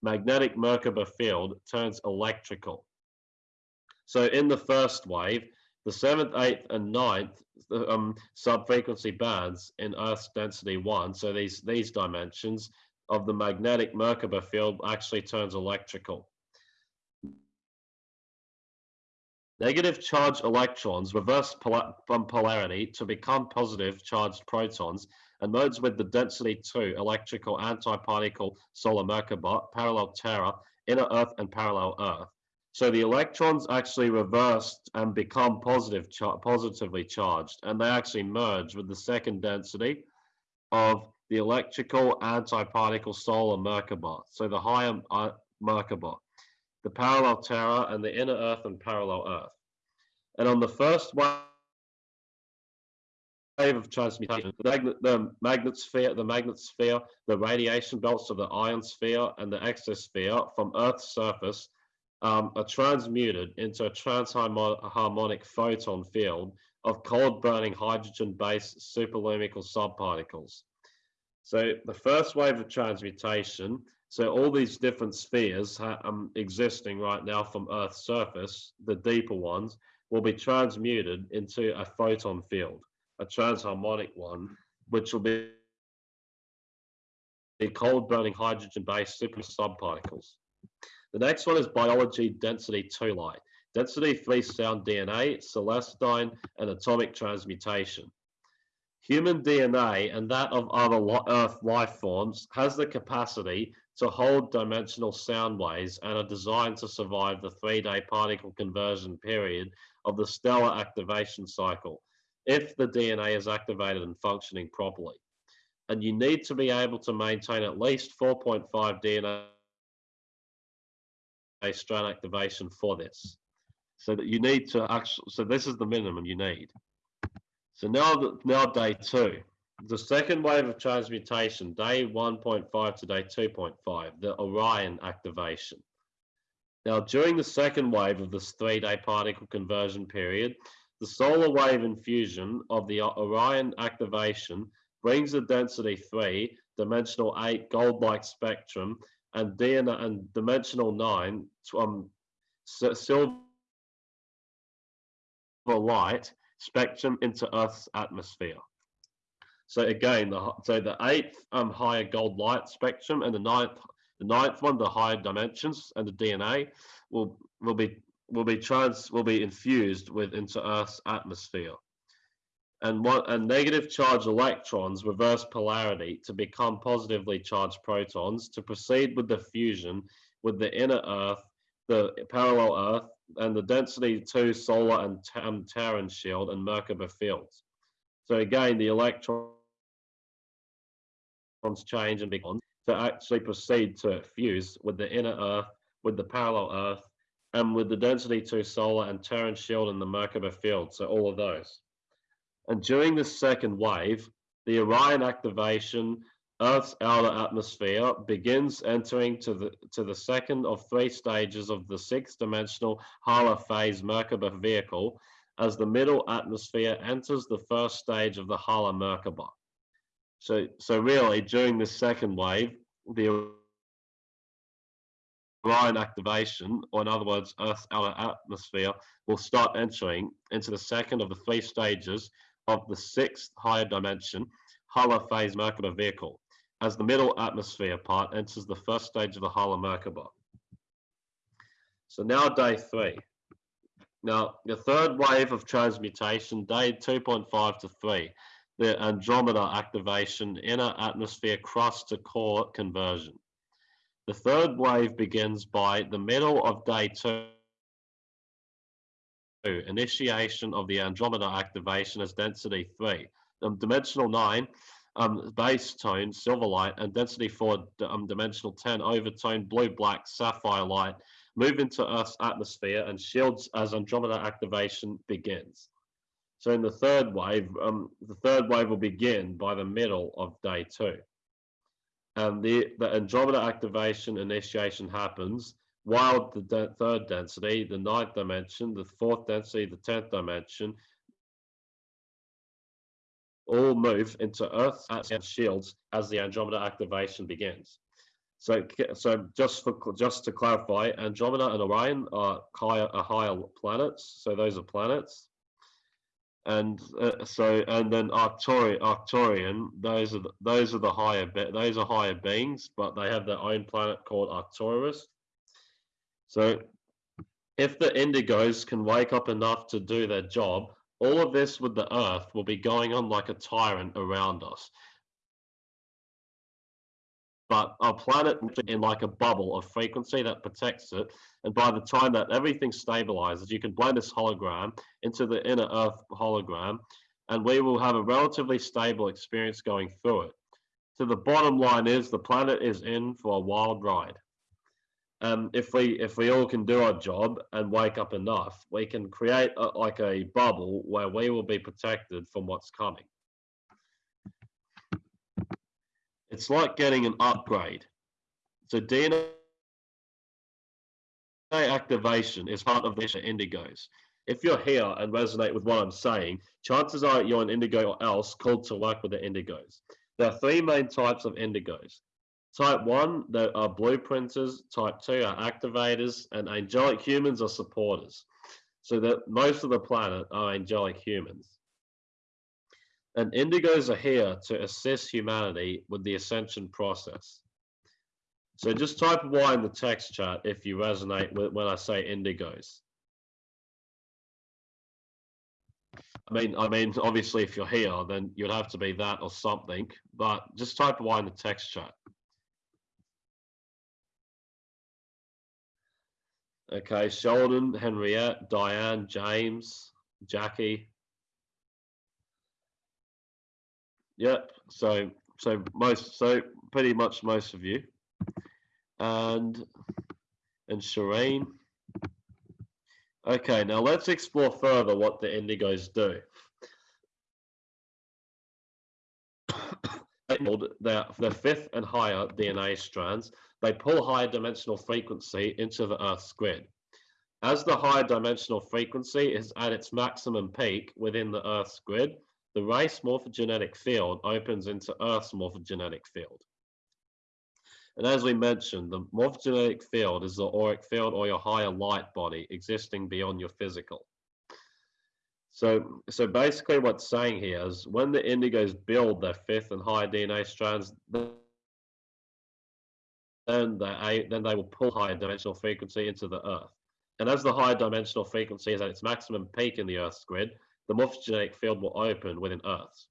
magnetic Merkaba field turns electrical. So in the first wave, the seventh, eighth, and ninth um, sub-frequency bands in Earth's density one, so these these dimensions of the magnetic Merkaba field actually turns electrical. Negative charged electrons reverse from polarity to become positive charged protons and modes with the density 2 electrical antiparticle solar Merkaba, parallel Terra, inner Earth, and parallel Earth. So the electrons actually reversed and become positive, char positively charged, and they actually merge with the second density of the electrical antiparticle solar Merkaba, so the higher uh, Merkaba the parallel Terra, and the inner Earth and parallel Earth. And on the first wave of transmutation, the magnet, the magnet sphere, the the radiation belts of the ion sphere and the exosphere from Earth's surface um, are transmuted into a transharmonic photon field of cold burning hydrogen based superlumical subparticles. So the first wave of transmutation so all these different spheres um, existing right now from Earth's surface, the deeper ones, will be transmuted into a photon field, a transharmonic one, which will be the cold burning hydrogen based super subparticles. The next one is biology density 2 light. Density 3 sound DNA, celestine, and atomic transmutation. Human DNA and that of other Earth life forms has the capacity to hold dimensional sound waves and are designed to survive the three-day particle conversion period of the stellar activation cycle if the DNA is activated and functioning properly. And you need to be able to maintain at least 4.5 DNA strand activation for this. So that you need to actually, so this is the minimum you need. So now, now day two, the second wave of transmutation, day 1.5 to day 2.5, the Orion activation. Now, during the second wave of this three-day particle conversion period, the solar wave infusion of the Orion activation brings the density 3, dimensional 8 gold-like spectrum, and DNA and dimensional 9 um, silver light spectrum into Earth's atmosphere. So again, the, so the eighth um, higher gold light spectrum and the ninth, the ninth one, the higher dimensions and the DNA will will be will be trans will be infused with into Earth's atmosphere. And what and negative charge electrons reverse polarity to become positively charged protons to proceed with the fusion with the inner Earth, the parallel Earth, and the density 2 solar and um, Terran shield and Merkaba fields. So again, the electrons change and become to actually proceed to fuse with the inner Earth, with the parallel Earth, and with the density 2 solar and Terran shield and the Merkaba field. So all of those. And during this second wave, the Orion activation Earth's outer atmosphere begins entering to the, to the second of three stages of the six-dimensional Hala phase Merkaba vehicle as the middle atmosphere enters the first stage of the Hala Merkaba. So, so really, during this second wave, the Orion activation, or in other words, Earth's outer atmosphere, will start entering into the second of the three stages of the sixth higher dimension Hala phase Merkaba vehicle as the middle atmosphere part enters the first stage of the Hala Merkaba. So now day three. Now, the third wave of transmutation, day 2.5 to 3, the Andromeda activation, inner atmosphere crust to core conversion. The third wave begins by the middle of day two, initiation of the Andromeda activation as density 3. Um, dimensional 9 um, base tone, silver light, and density 4 um, dimensional 10 overtone, blue black, sapphire light move into Earth's atmosphere and shields as Andromeda activation begins. So in the third wave, um, the third wave will begin by the middle of day two. And the, the Andromeda activation initiation happens while the de third density, the ninth dimension, the fourth density, the tenth dimension, all move into Earth's shields as the Andromeda activation begins. So, so just for just to clarify, Andromeda and Orion are higher, are higher planets. So those are planets, and uh, so and then Arcturi, Arcturian, those are the, those are the higher be- those are higher beings, but they have their own planet called Arcturus. So, if the Indigos can wake up enough to do their job, all of this with the earth will be going on like a tyrant around us. But our planet in like a bubble of frequency that protects it. And by the time that everything stabilizes, you can blend this hologram into the inner earth hologram, and we will have a relatively stable experience going through it. So the bottom line is the planet is in for a wild ride um, if we if we all can do our job and wake up enough, we can create a, like a bubble where we will be protected from what's coming. It's like getting an upgrade. So DNA activation is part of this indigos. If you're here and resonate with what I'm saying, chances are you're an indigo or else called to work with the indigos. There are three main types of indigos. Type 1, there are blueprinters. Type 2 are activators. And angelic humans are supporters. So that most of the planet are angelic humans. And indigos are here to assist humanity with the ascension process. So just type Y in the text chat if you resonate with when I say indigos. I mean, I mean, obviously, if you're here, then you'd have to be that or something. But just type Y in the text chat. Okay, Sheldon, Henriette, Diane, James, Jackie. Yep. So so most so pretty much most of you. And and Shireen. Okay, now let's explore further what the indigos do. They hold their, their fifth and higher DNA strands, they pull higher dimensional frequency into the Earth's grid. As the higher dimensional frequency is at its maximum peak within the Earth's grid, the race morphogenetic field opens into Earth's morphogenetic field. And as we mentioned, the morphogenetic field is the auric field or your higher light body existing beyond your physical. So, so basically what's saying here is when the indigos build their fifth and higher DNA strands, then they, then they will pull higher dimensional frequency into the Earth. And as the higher dimensional frequency is at its maximum peak in the Earth's grid, the morphogenetic field will open within Earth.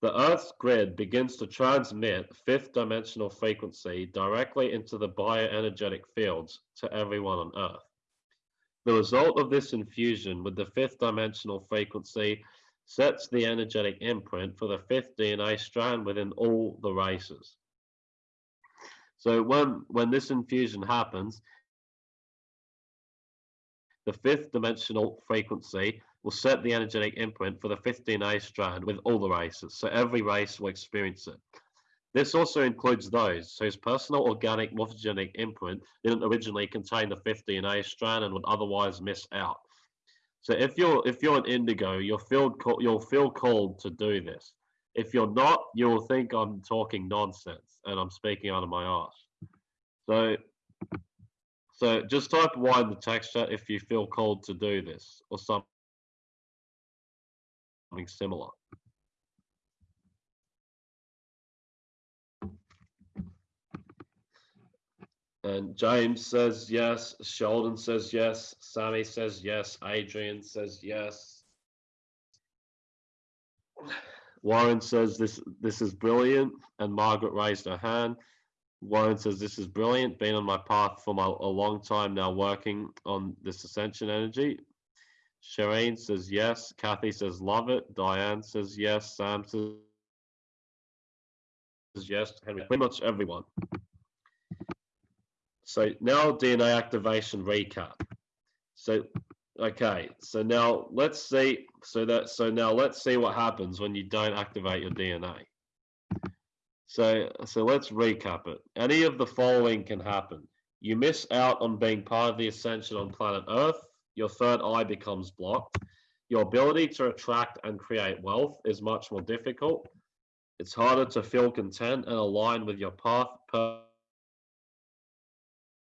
The Earth's grid begins to transmit fifth dimensional frequency directly into the bioenergetic fields to everyone on Earth. The result of this infusion with the fifth dimensional frequency sets the energetic imprint for the fifth DNA strand within all the races. So when, when this infusion happens, the fifth dimensional frequency will set the energetic imprint for the fifth DNA strand with all the races, so every race will experience it. This also includes those whose personal organic morphogenic imprint didn't originally contain the fifth DNA strand and would otherwise miss out. So if you're if you're an indigo, you'll feel you'll feel called to do this. If you're not, you'll think I'm talking nonsense and I'm speaking out of my ass. So so just type Y in the text chat if you feel called to do this or something similar. And James says yes. Sheldon says yes. Sammy says yes. Adrian says yes. Warren says this this is brilliant, and Margaret raised her hand. Warren says this is brilliant. Been on my path for my, a long time now, working on this ascension energy. Shireen says yes. Kathy says love it. Diane says yes. Sam says yes. Henry, pretty much everyone. So now DNA activation recap. So, okay, so now let's see, so that, so now let's see what happens when you don't activate your DNA. So, so let's recap it. Any of the following can happen. You miss out on being part of the ascension on planet Earth. Your third eye becomes blocked. Your ability to attract and create wealth is much more difficult. It's harder to feel content and align with your path,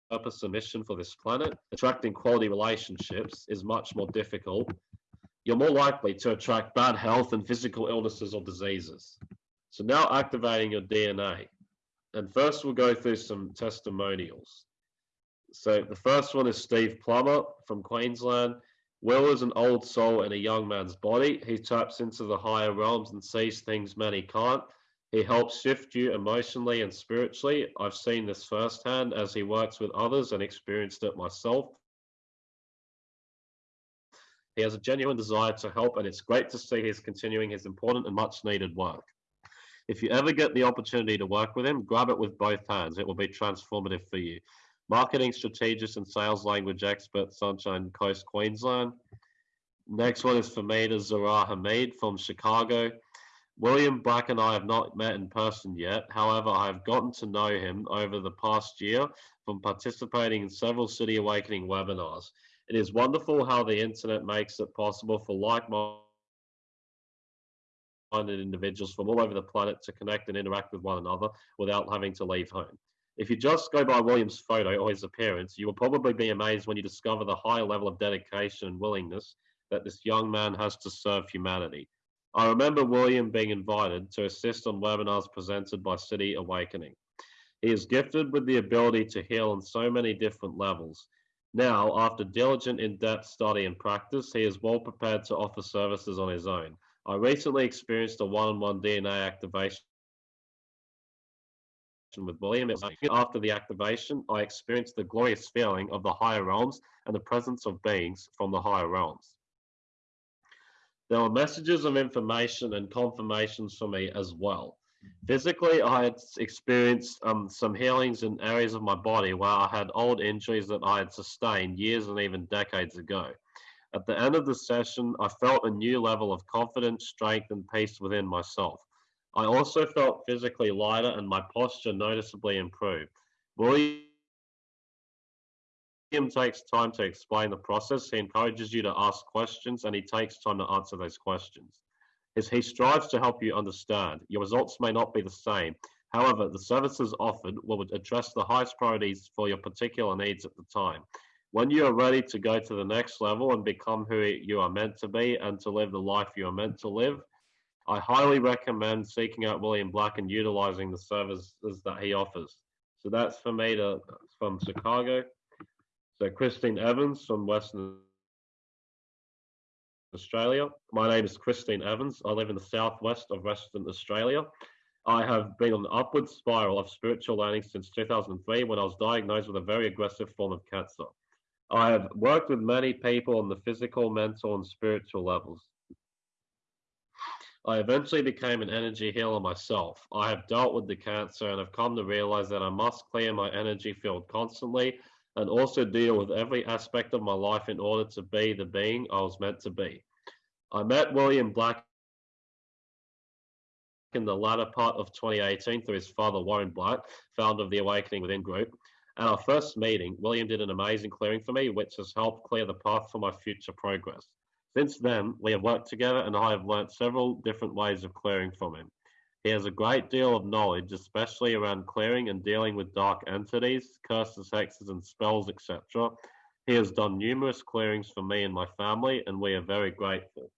purpose and mission for this planet, attracting quality relationships is much more difficult. You're more likely to attract bad health and physical illnesses or diseases. So now activating your DNA. And first we'll go through some testimonials. So the first one is Steve Plummer from Queensland. Will is an old soul in a young man's body. He taps into the higher realms and sees things many can't. He helps shift you emotionally and spiritually. I've seen this firsthand as he works with others and experienced it myself. He has a genuine desire to help, and it's great to see he's continuing his important and much needed work. If you ever get the opportunity to work with him, grab it with both hands. It will be transformative for you. Marketing strategist and sales language expert, Sunshine Coast, Queensland. Next one is Famida Zara Hamid from Chicago. William Black and I have not met in person yet. However, I have gotten to know him over the past year from participating in several City Awakening webinars. It is wonderful how the internet makes it possible for like-minded individuals from all over the planet to connect and interact with one another without having to leave home. If you just go by William's photo or his appearance, you will probably be amazed when you discover the high level of dedication and willingness that this young man has to serve humanity. I remember William being invited to assist on webinars presented by City Awakening. He is gifted with the ability to heal on so many different levels. Now, after diligent in-depth study and practice, he is well prepared to offer services on his own. I recently experienced a one-on-one DNA activation with William. After the activation, I experienced the glorious feeling of the higher realms and the presence of beings from the higher realms. There were messages of information and confirmations for me as well. Physically, I had experienced um, some healings in areas of my body where I had old injuries that I had sustained years and even decades ago. At the end of the session, I felt a new level of confidence, strength, and peace within myself. I also felt physically lighter and my posture noticeably improved. William takes time to explain the process. He encourages you to ask questions and he takes time to answer those questions As he strives to help you understand. Your results may not be the same. However, the services offered will address the highest priorities for your particular needs at the time. When you are ready to go to the next level and become who you are meant to be and to live the life you are meant to live, I highly recommend seeking out William Black and utilizing the services that he offers. So that's Famida from Chicago. So Christine Evans from Western Australia. My name is Christine Evans. I live in the southwest of Western Australia. I have been on an upward spiral of spiritual learning since 2003 when I was diagnosed with a very aggressive form of cancer. I have worked with many people on the physical, mental, and spiritual levels. I eventually became an energy healer myself. I have dealt with the cancer and have come to realize that I must clear my energy field constantly and also deal with every aspect of my life in order to be the being I was meant to be. I met William Black in the latter part of 2018 through his father, Warren Black, founder of the Awakening Within group. At our first meeting, William did an amazing clearing for me, which has helped clear the path for my future progress. Since then, we have worked together and I have learnt several different ways of clearing from him. He has a great deal of knowledge, especially around clearing and dealing with dark entities, curses, hexes, and spells, etc. He has done numerous clearings for me and my family, and we are very grateful.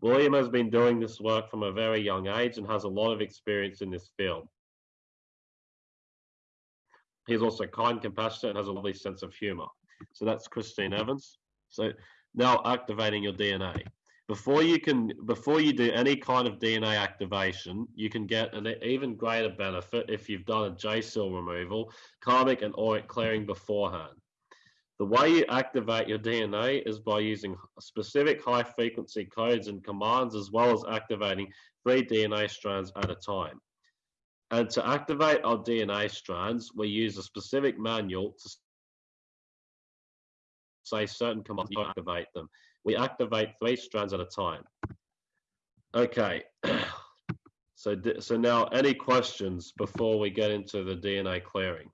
William has been doing this work from a very young age and has a lot of experience in this field. He's also kind, compassionate, and has a lovely sense of humor. So that's Christine Evans. So now activating your DNA before you can before you do any kind of DNA activation, you can get an even greater benefit if you've done a J cell removal, karmic and auric clearing beforehand. The way you activate your DNA is by using specific high frequency codes and commands, as well as activating three DNA strands at a time. And to activate our DNA strands, we use a specific manual to say certain commands to activate them we activate three strands at a time. Okay, so, so now any questions before we get into the DNA clearing?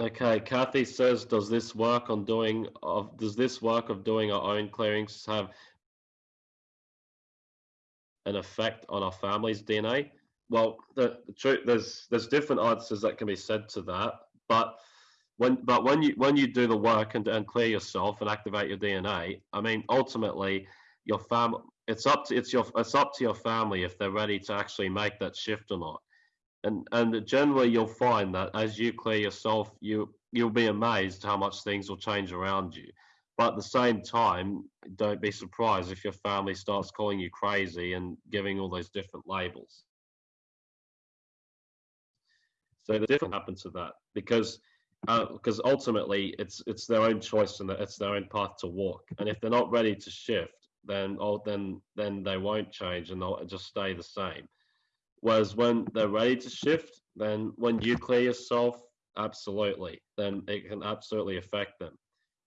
Okay, Kathy says, does this work on doing of does this work of doing our own clearings have an effect on our family's DNA? Well, the, the truth there's there's different answers that can be said to that, but when but when you when you do the work and, and clear yourself and activate your DNA, I mean ultimately your fam it's up to it's your it's up to your family if they're ready to actually make that shift or not and and generally you'll find that as you clear yourself you you'll be amazed how much things will change around you. But at the same time don't be surprised if your family starts calling you crazy and giving all those different labels. So the difference happens to that because because uh, ultimately it's it's their own choice and it's their own path to walk. And if they're not ready to shift then oh then then they won't change and they'll just stay the same Whereas when they're ready to shift, then when you clear yourself, absolutely, then it can absolutely affect them.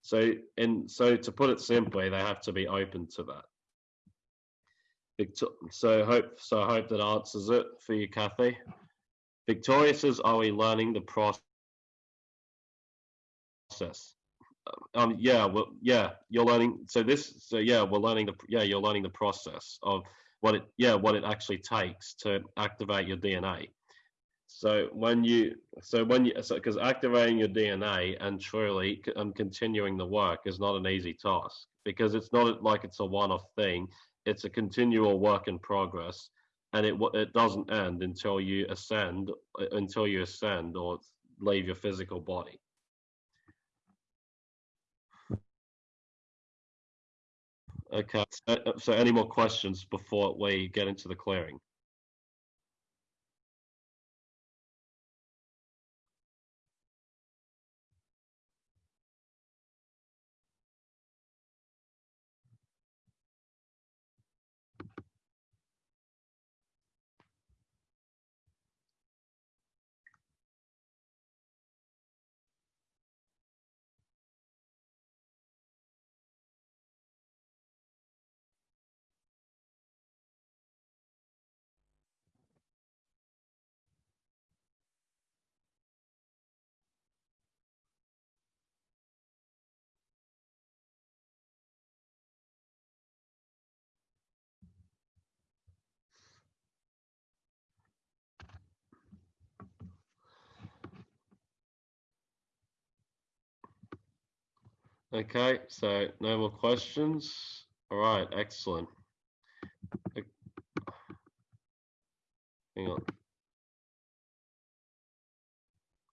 So, in so to put it simply, they have to be open to that. So hope so I hope that answers it for you, Kathy. Victoria says, "Are we learning the process?" Um, yeah, well, yeah, you're learning. So this, so yeah, we're learning the yeah, you're learning the process of what it yeah what it actually takes to activate your DNA. So when you so when you so because activating your DNA and truly and continuing the work is not an easy task because it's not like it's a one-off thing. It's a continual work in progress, and it it doesn't end until you ascend until you ascend or leave your physical body. Okay, so, so any more questions before we get into the clearing? Okay, so no more questions. All right, excellent. Hang on.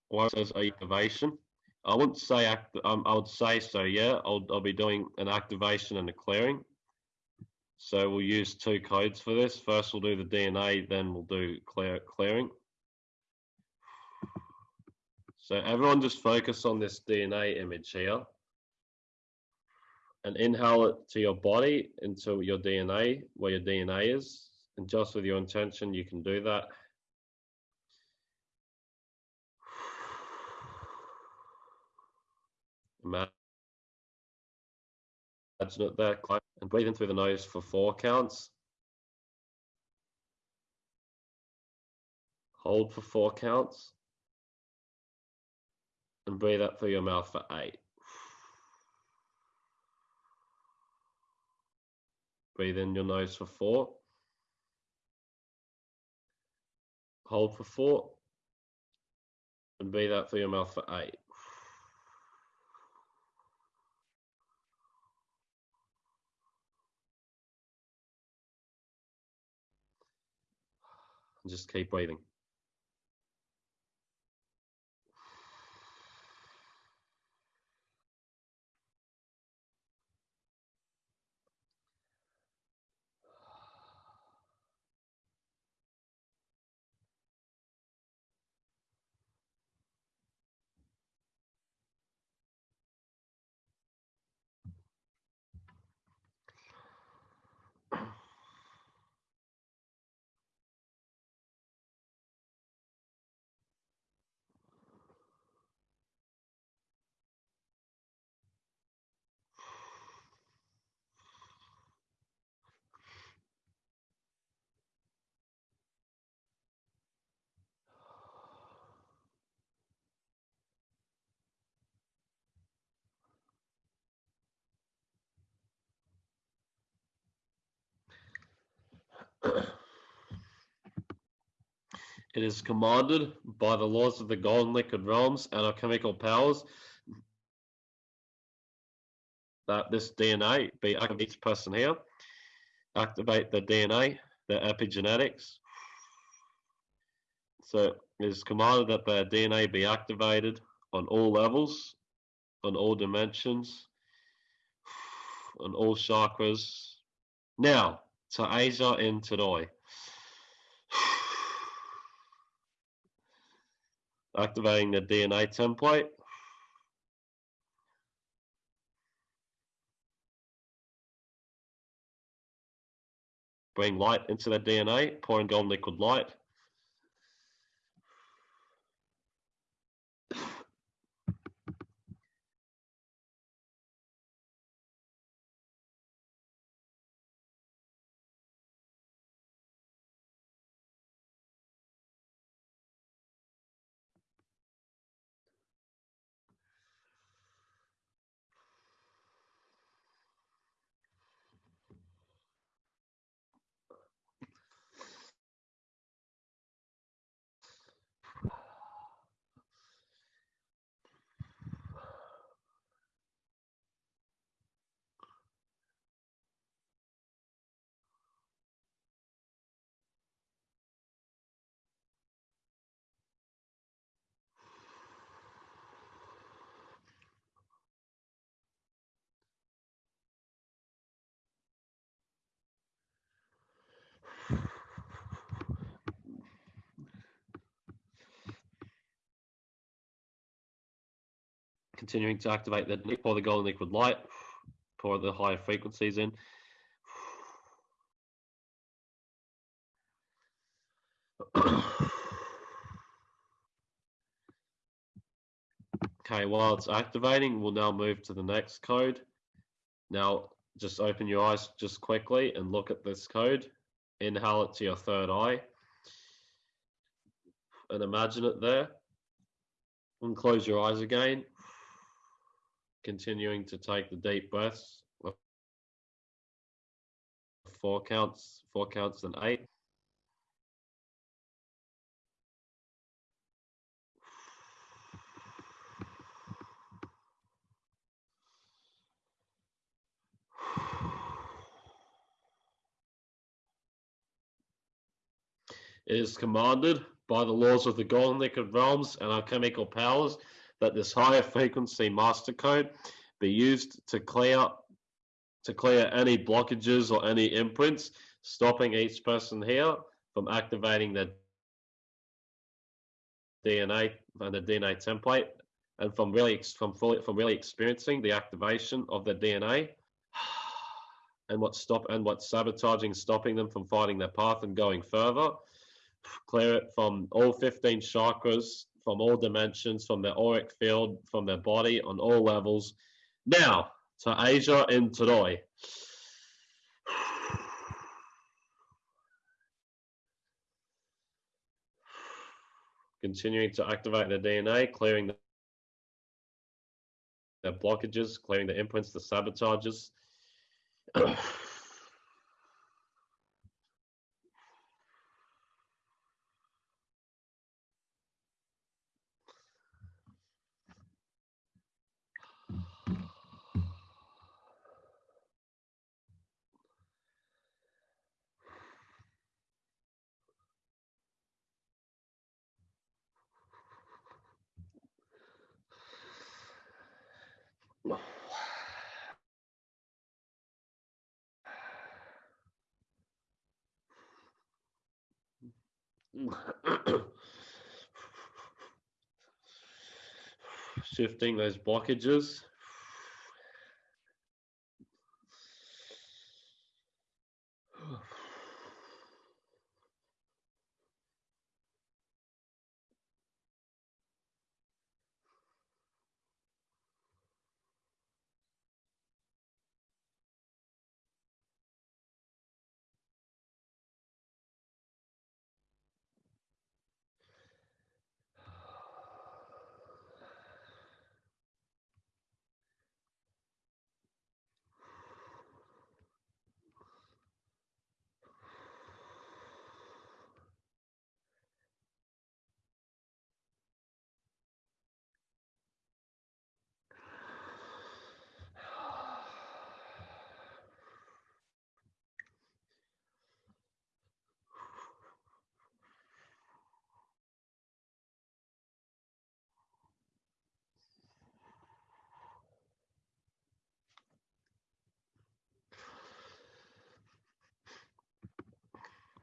What says activation? I wouldn't say act. Um, I would say so. Yeah, I'll I'll be doing an activation and a clearing. So we'll use two codes for this. First, we'll do the DNA, then we'll do clear clearing. So everyone just focus on this DNA image here and inhale it to your body into your DNA, where your DNA is. And just with your intention, you can do that. Imagine it there, and breathe in through the nose for four counts. Hold for four counts. And breathe out through your mouth for eight. Breathe in your nose for four. Hold for four. And breathe out through your mouth for eight. And just keep breathing. It is commanded by the laws of the golden liquid realms and alchemical powers that this DNA be each person here. Activate the DNA, the epigenetics. So it is commanded that the DNA be activated on all levels, on all dimensions, on all chakras. Now, to Asia and Tadoi. activating the DNA template. Bring light into the DNA, pouring golden liquid light. Continuing to activate the pour the golden liquid light, pour the higher frequencies in. Okay, while it's activating, we'll now move to the next code. Now, just open your eyes just quickly and look at this code. Inhale it to your third eye. And imagine it there. And close your eyes again. Continuing to take the deep breaths. Four counts, four counts and eight. It is commanded by the laws of the golden liquid realms and alchemical powers that this higher frequency master code be used to clear to clear any blockages or any imprints, stopping each person here from activating their DNA and the DNA template, and from really from fully from really experiencing the activation of the DNA, and what stop and what sabotaging, stopping them from finding their path and going further. Clear it from all 15 chakras, from all dimensions, from their auric field, from their body on all levels. Now to Asia and Troy. Continuing to activate the DNA, clearing the blockages, clearing the imprints, the sabotages. Shifting those blockages.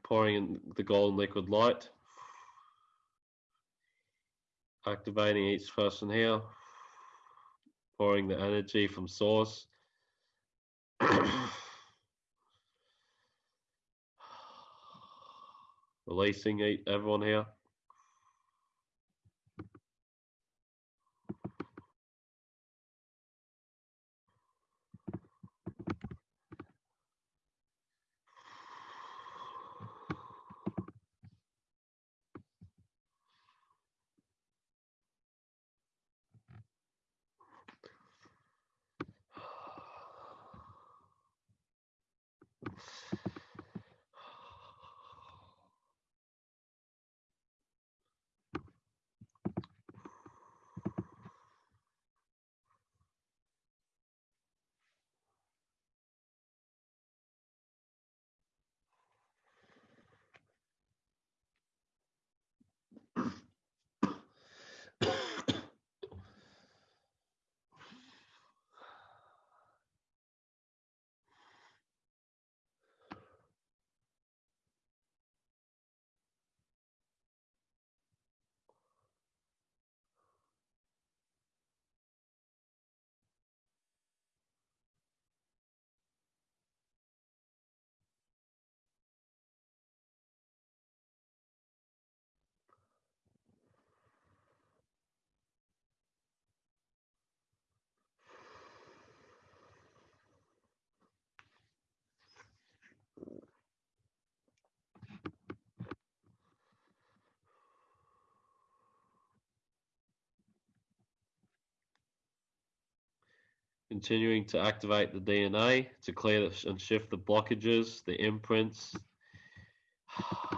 Pouring in the golden liquid light, activating each person here, pouring the energy from source. Releasing everyone here. Continuing to activate the DNA to clear and shift the blockages, the imprints.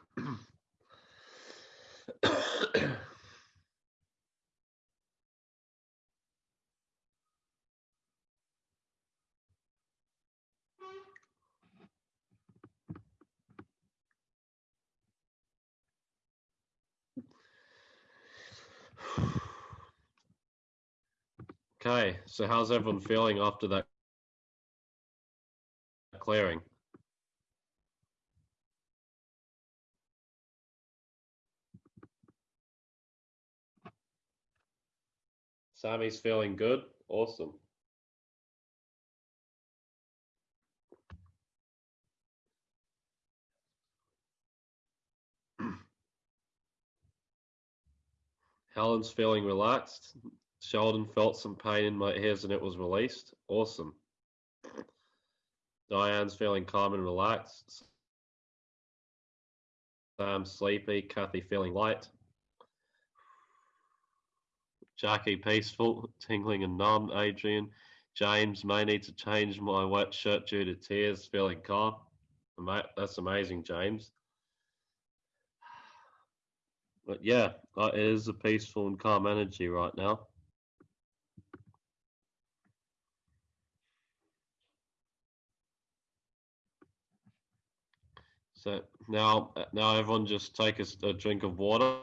Okay, so how's everyone feeling after that clearing? Sammy's feeling good. Awesome. Helen's feeling relaxed. Sheldon felt some pain in my ears and it was released. Awesome. Diane's feeling calm and relaxed. Sam sleepy. Kathy feeling light. Jackie peaceful, tingling and numb. Adrian. James may need to change my wet shirt due to tears. Feeling calm. That's amazing, James. But yeah, it is a peaceful and calm energy right now. So now, uh, now everyone just take a, a drink of water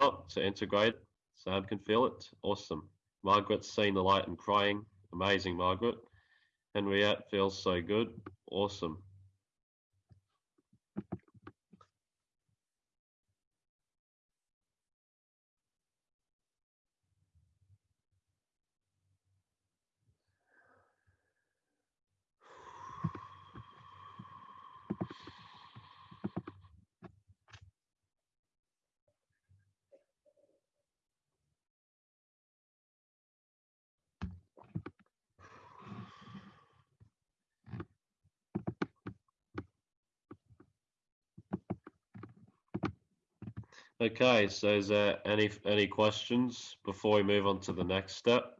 to integrate. Sam can feel it. Awesome. Margaret's seeing the light and crying. Amazing, Margaret. Henriette feels so good. Awesome. Okay, so is there any any questions before we move on to the next step?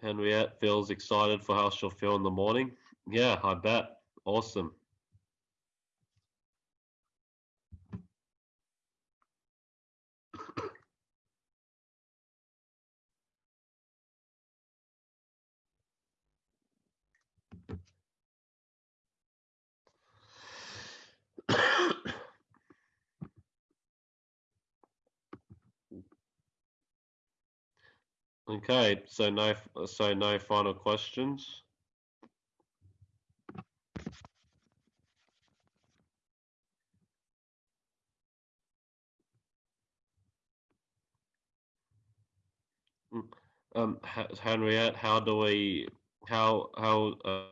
Henriette feels excited for how she'll feel in the morning. Yeah, I bet. Awesome. Okay, so no, so no final questions. Mm, um, Henriette, how do we, how, how, uh,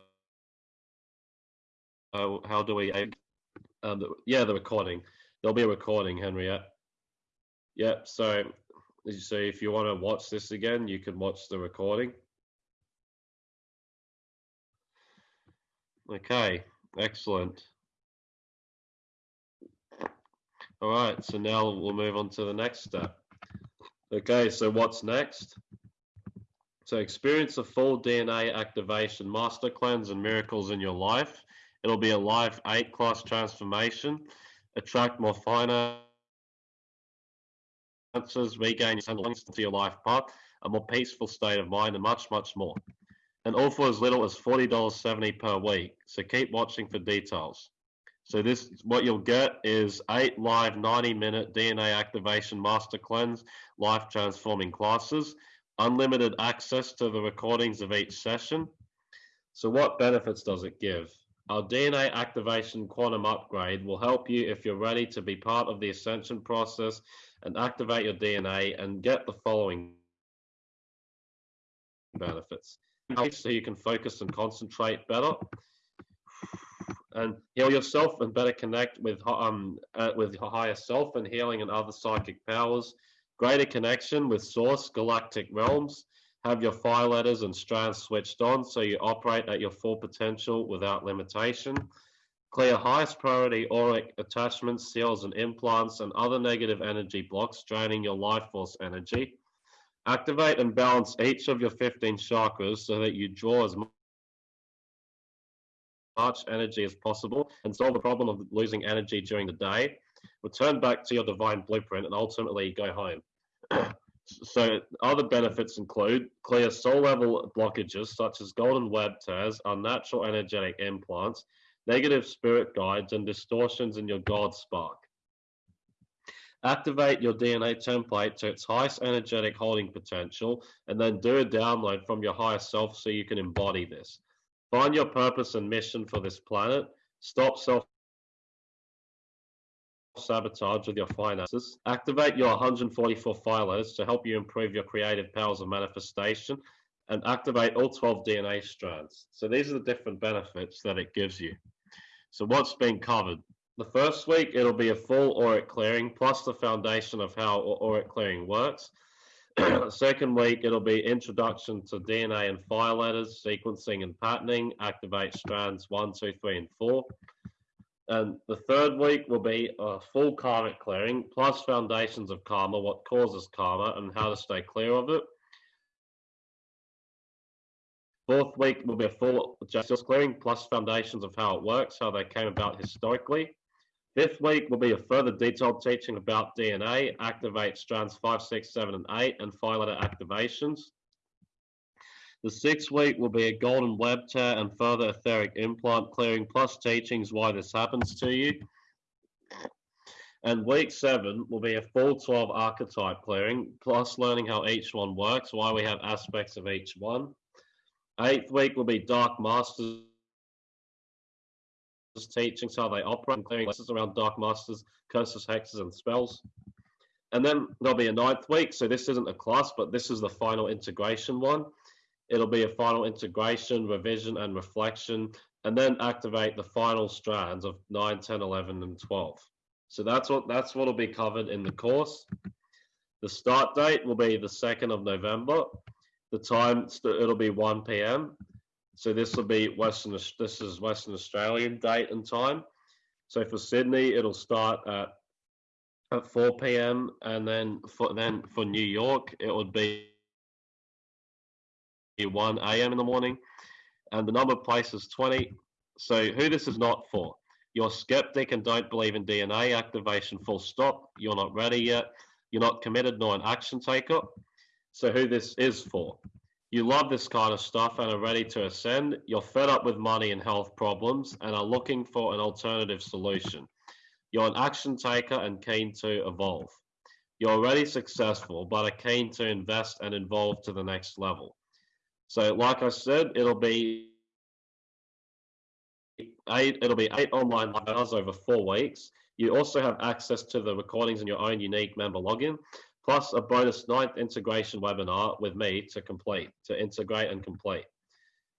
how, do we, um, yeah, the recording. There'll be a recording, Henriette. Yep, so so if you want to watch this again, you can watch the recording. Okay, Excellent. All right, so now we'll move on to the next step. Okay, so what's next? So experience a full DNA activation, master cleanse and miracles in your life. It'll be a live eight class transformation, attract more finances, regain your sense to your life path, a more peaceful state of mind, and much, much more. And all for as little as $40.70 per week. So keep watching for details. So this, what you'll get is eight live 90 minute DNA activation master cleanse, life transforming classes, unlimited access to the recordings of each session. So what benefits does it give? Our DNA activation quantum upgrade will help you if you're ready to be part of the ascension process and activate your DNA and get the following benefits. So you can focus and concentrate better. And heal yourself and better connect with um uh, with your higher self and healing and other psychic powers. Greater connection with source galactic realms. Have your fire letters and strands switched on so you operate at your full potential without limitation clear highest priority auric attachments seals and implants and other negative energy blocks draining your life force energy activate and balance each of your 15 chakras so that you draw as much energy as possible and solve the problem of losing energy during the day. Return back to your divine blueprint and ultimately go home. so other benefits include clear soul level blockages such as golden web tears, unnatural energetic implants, negative spirit guides, and distortions in your God spark. Activate your DNA template to its highest energetic holding potential, and then do a download from your higher self so you can embody this. Find your purpose and mission for this planet. Stop self sabotage with your finances. Activate your 144 fire letters to help you improve your creative powers of manifestation and activate all 12 DNA strands. So these are the different benefits that it gives you. So what's been covered? The first week, it'll be a full auric clearing plus the foundation of how auric clearing works. Second week, it'll be introduction to DNA and fire letters, sequencing and patterning, activate strands one, two, three, and four. And the third week will be a full karmic clearing, plus foundations of karma, what causes karma, and how to stay clear of it. Fourth week will be a full justice clearing, plus foundations of how it works, how they came about historically. Fifth week will be a further detailed teaching about DNA, activate strands 5, 6, 7, and 8, and fire letter activations. The sixth week will be a golden web tear and further etheric implant clearing, plus teachings why this happens to you. And week seven will be a full 12 archetype clearing, plus learning how each one works, why we have aspects of each one. Eighth week will be Dark Masters teachings, how they operate, and clearing lessons around dark masters, curses, hexes, and spells. And then there'll be a ninth week. So this isn't a class, but this is the final integration one. It'll be a final integration, revision, and reflection, and then activate the final strands of 9, 10, 11, and 12. So that's what that's what'll be covered in the course. The start date will be the 2nd of November. The time it'll be 1 p.m. So this will be Western. This is Western Australian date and time. So for Sydney, it'll start at at 4 p.m. and then for then for New York, it would be 1 a.m. in the morning, and the number of places 20. So who this is not for? You're skeptic and don't believe in DNA activation. Full stop. You're not ready yet. You're not committed nor an action taker. So who this is for? you love this kind of stuff and are ready to ascend, you're fed up with money and health problems and are looking for an alternative solution. You're an action taker and keen to evolve. You're already successful, but are keen to invest and evolve to the next level. So, like I said, it'll be eight. It'll be eight online webinars over four weeks. You also have access to the recordings in your own unique member login plus a bonus ninth integration webinar with me to complete, to integrate and complete.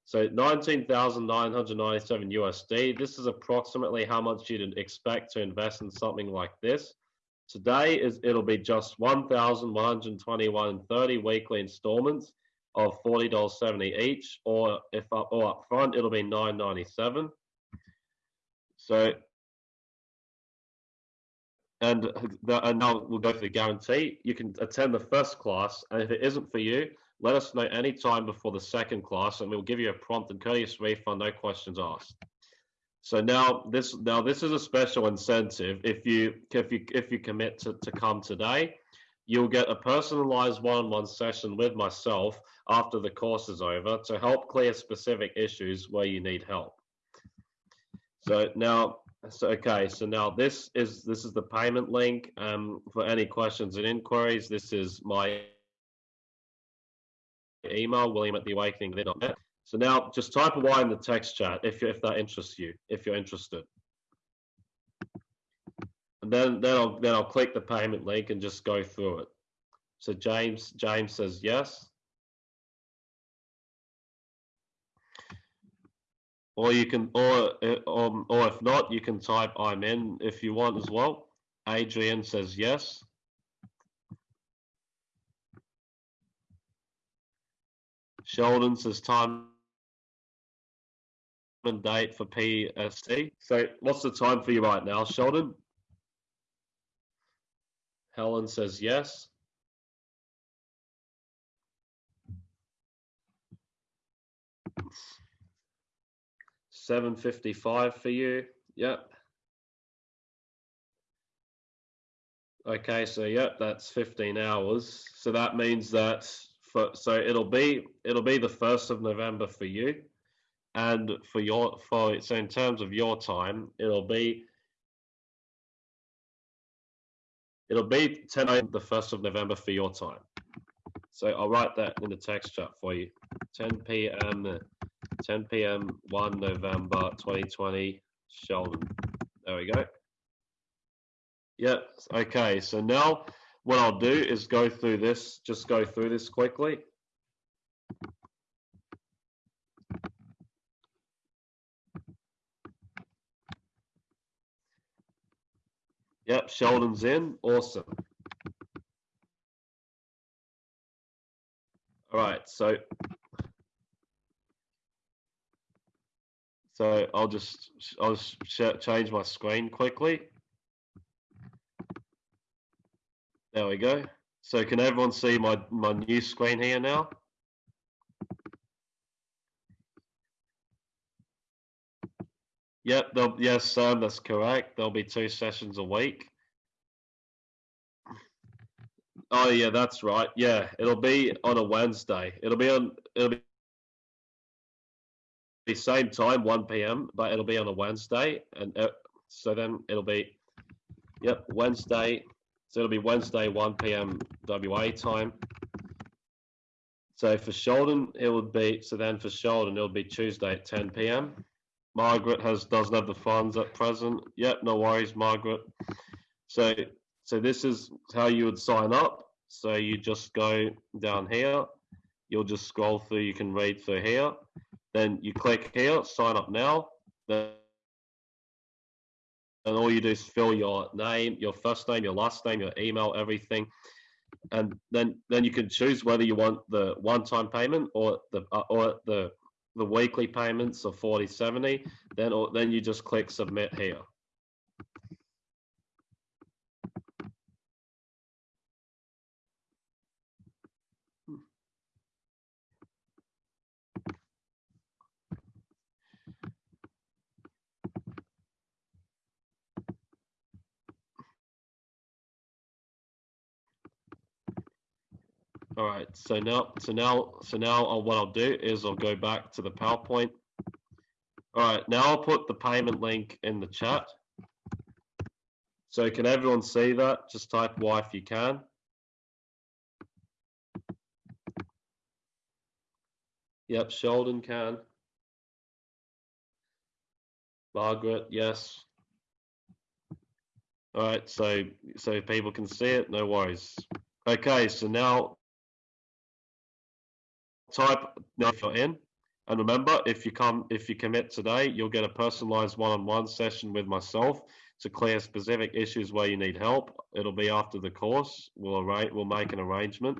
So 19,997 USD. This is approximately how much you'd expect to invest in something like this. Today is it'll be just 1,121.30 weekly installments of $40.70 each, or if up or up front it'll be 9.97. So, and, the, and now we'll go to the guarantee. You can attend the first class, and if it isn't for you, let us know any time before the second class, and we'll give you a prompt and courteous refund, no questions asked. So now this now this is a special incentive. If you if you if you commit to, to come today, you'll get a personalized one-on-one session with myself after the course is over to help clear specific issues where you need help. So now so okay, so now this is this is the payment link. Um, for any questions and inquiries, this is my email, william at theawakening.net. So now just type a Y in the text chat if, if that interests you, if you're interested. And then, then, I'll, then I'll click the payment link and just go through it. So James, James says yes. Or you can, or, or, or if not, you can type I'm in if you want as well. Adrian says yes. Sheldon says time and date for PST. So what's the time for you right now, Sheldon? Helen says yes. Seven fifty-five for you. Yep. Okay, so yep, that's fifteen hours. So that means that for so it'll be it'll be the first of November for you and for your for so in terms of your time it'll be it'll be 10 a.m. the 1st of november for your time so i'll write that in the text chat for you 10 p.m 10 p.m 1 november 2020 sheldon there we go yep okay so now what i'll do is go through this just go through this quickly Yep, Sheldon's in. Awesome. All right, so so I'll just I'll just change my screen quickly. There we go. So can everyone see my my new screen here now? Yep, yes, Sam, that's correct. There'll be two sessions a week. Oh yeah, that's right. Yeah, it'll be on a Wednesday. It'll be on. It'll be the same time, 1 p.m., but it'll be on a Wednesday, and uh, so then it'll be, yep, Wednesday. So it'll be Wednesday, 1 p.m. WA time. So for Sheldon, it would be. So then for Sheldon, it'll be Tuesday at 10 p.m. Margaret has doesn't have the funds at present. Yep, no worries, Margaret. So so this is how you would sign up. So you just go down here. You'll just scroll through. You can read through here. Then you click here, sign up now. Then and all you do is fill your name, your first name, your last name, your email, everything, and then then you can choose whether you want the one-time payment or the uh, or the the weekly payments of 4070, then, then you just click submit here. All right, so now, so now, so now uh, what I'll do is I'll go back to the PowerPoint. All right, now I'll put the payment link in the chat. So can everyone see that? Just type Y if you can. Yep, Sheldon can. Margaret, yes. All right, so so people can see it, no worries. Okay, so now type if you're in. And remember, if you come, if you commit today, you'll get a personalized one-on-one session with myself to clear specific issues where you need help. It'll be after the course. We'll arrange, we'll make an arrangement.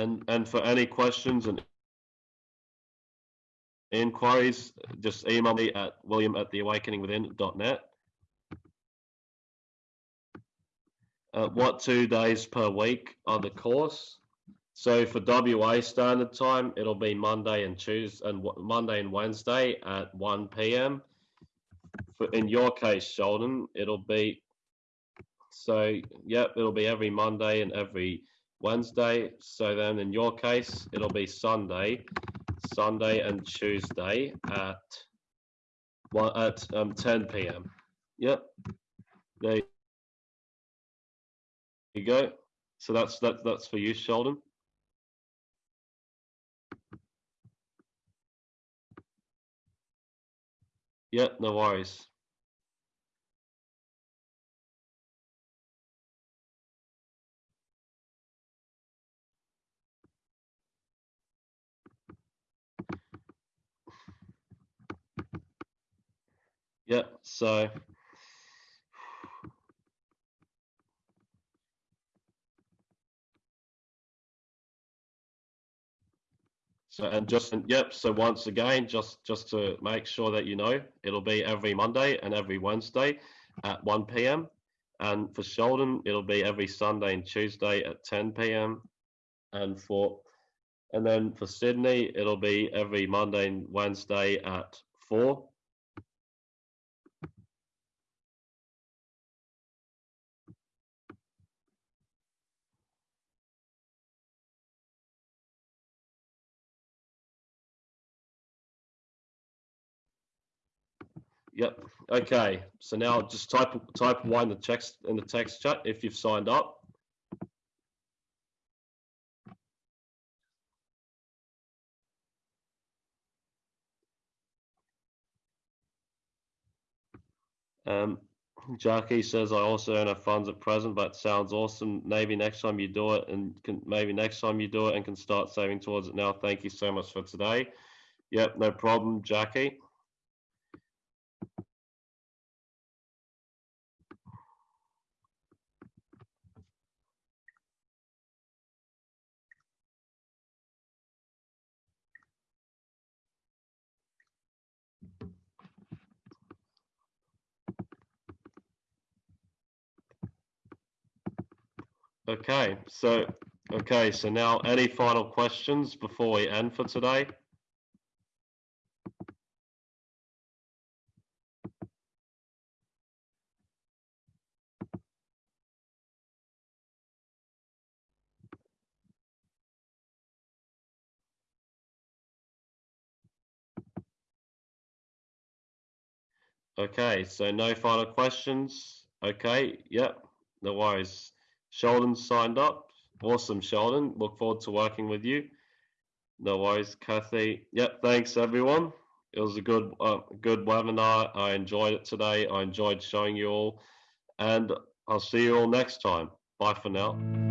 And and for any questions and inquiries, just email me at william at theawakeningwithin.net. Uh, what two days per week are the course? So for WA standard time, it'll be Monday and Tuesday and Monday and Wednesday at 1 p.m. For, in your case, Sheldon, it'll be so yep, it'll be every Monday and every Wednesday. So then in your case, it'll be Sunday, Sunday and Tuesday at one at um, 10 p.m. Yep. There you go. So that's that that's for you, Sheldon. Yep, no worries. Yep, so So and just and yep. So once again, just just to make sure that you know, it'll be every Monday and every Wednesday at 1 p.m. And for Sheldon, it'll be every Sunday and Tuesday at 10 p.m. And for and then for Sydney, it'll be every Monday and Wednesday at 4 Yep. Okay. So now just type type one in the text in the text chat if you've signed up. Um, Jackie says I also earn a funds at present, but sounds awesome. Maybe next time you do it, and can, maybe next time you do it and can start saving towards it now. Thank you so much for today. Yep, no problem, Jackie. Okay, so okay, so now any final questions before we end for today? Okay, so no final questions. Okay, yep, no worries. Sheldon signed up. Awesome, Sheldon. Look forward to working with you. No worries, Kathy. Yep, thanks everyone. It was a good, uh, good webinar. I enjoyed it today. I enjoyed showing you all, and I'll see you all next time. Bye for now.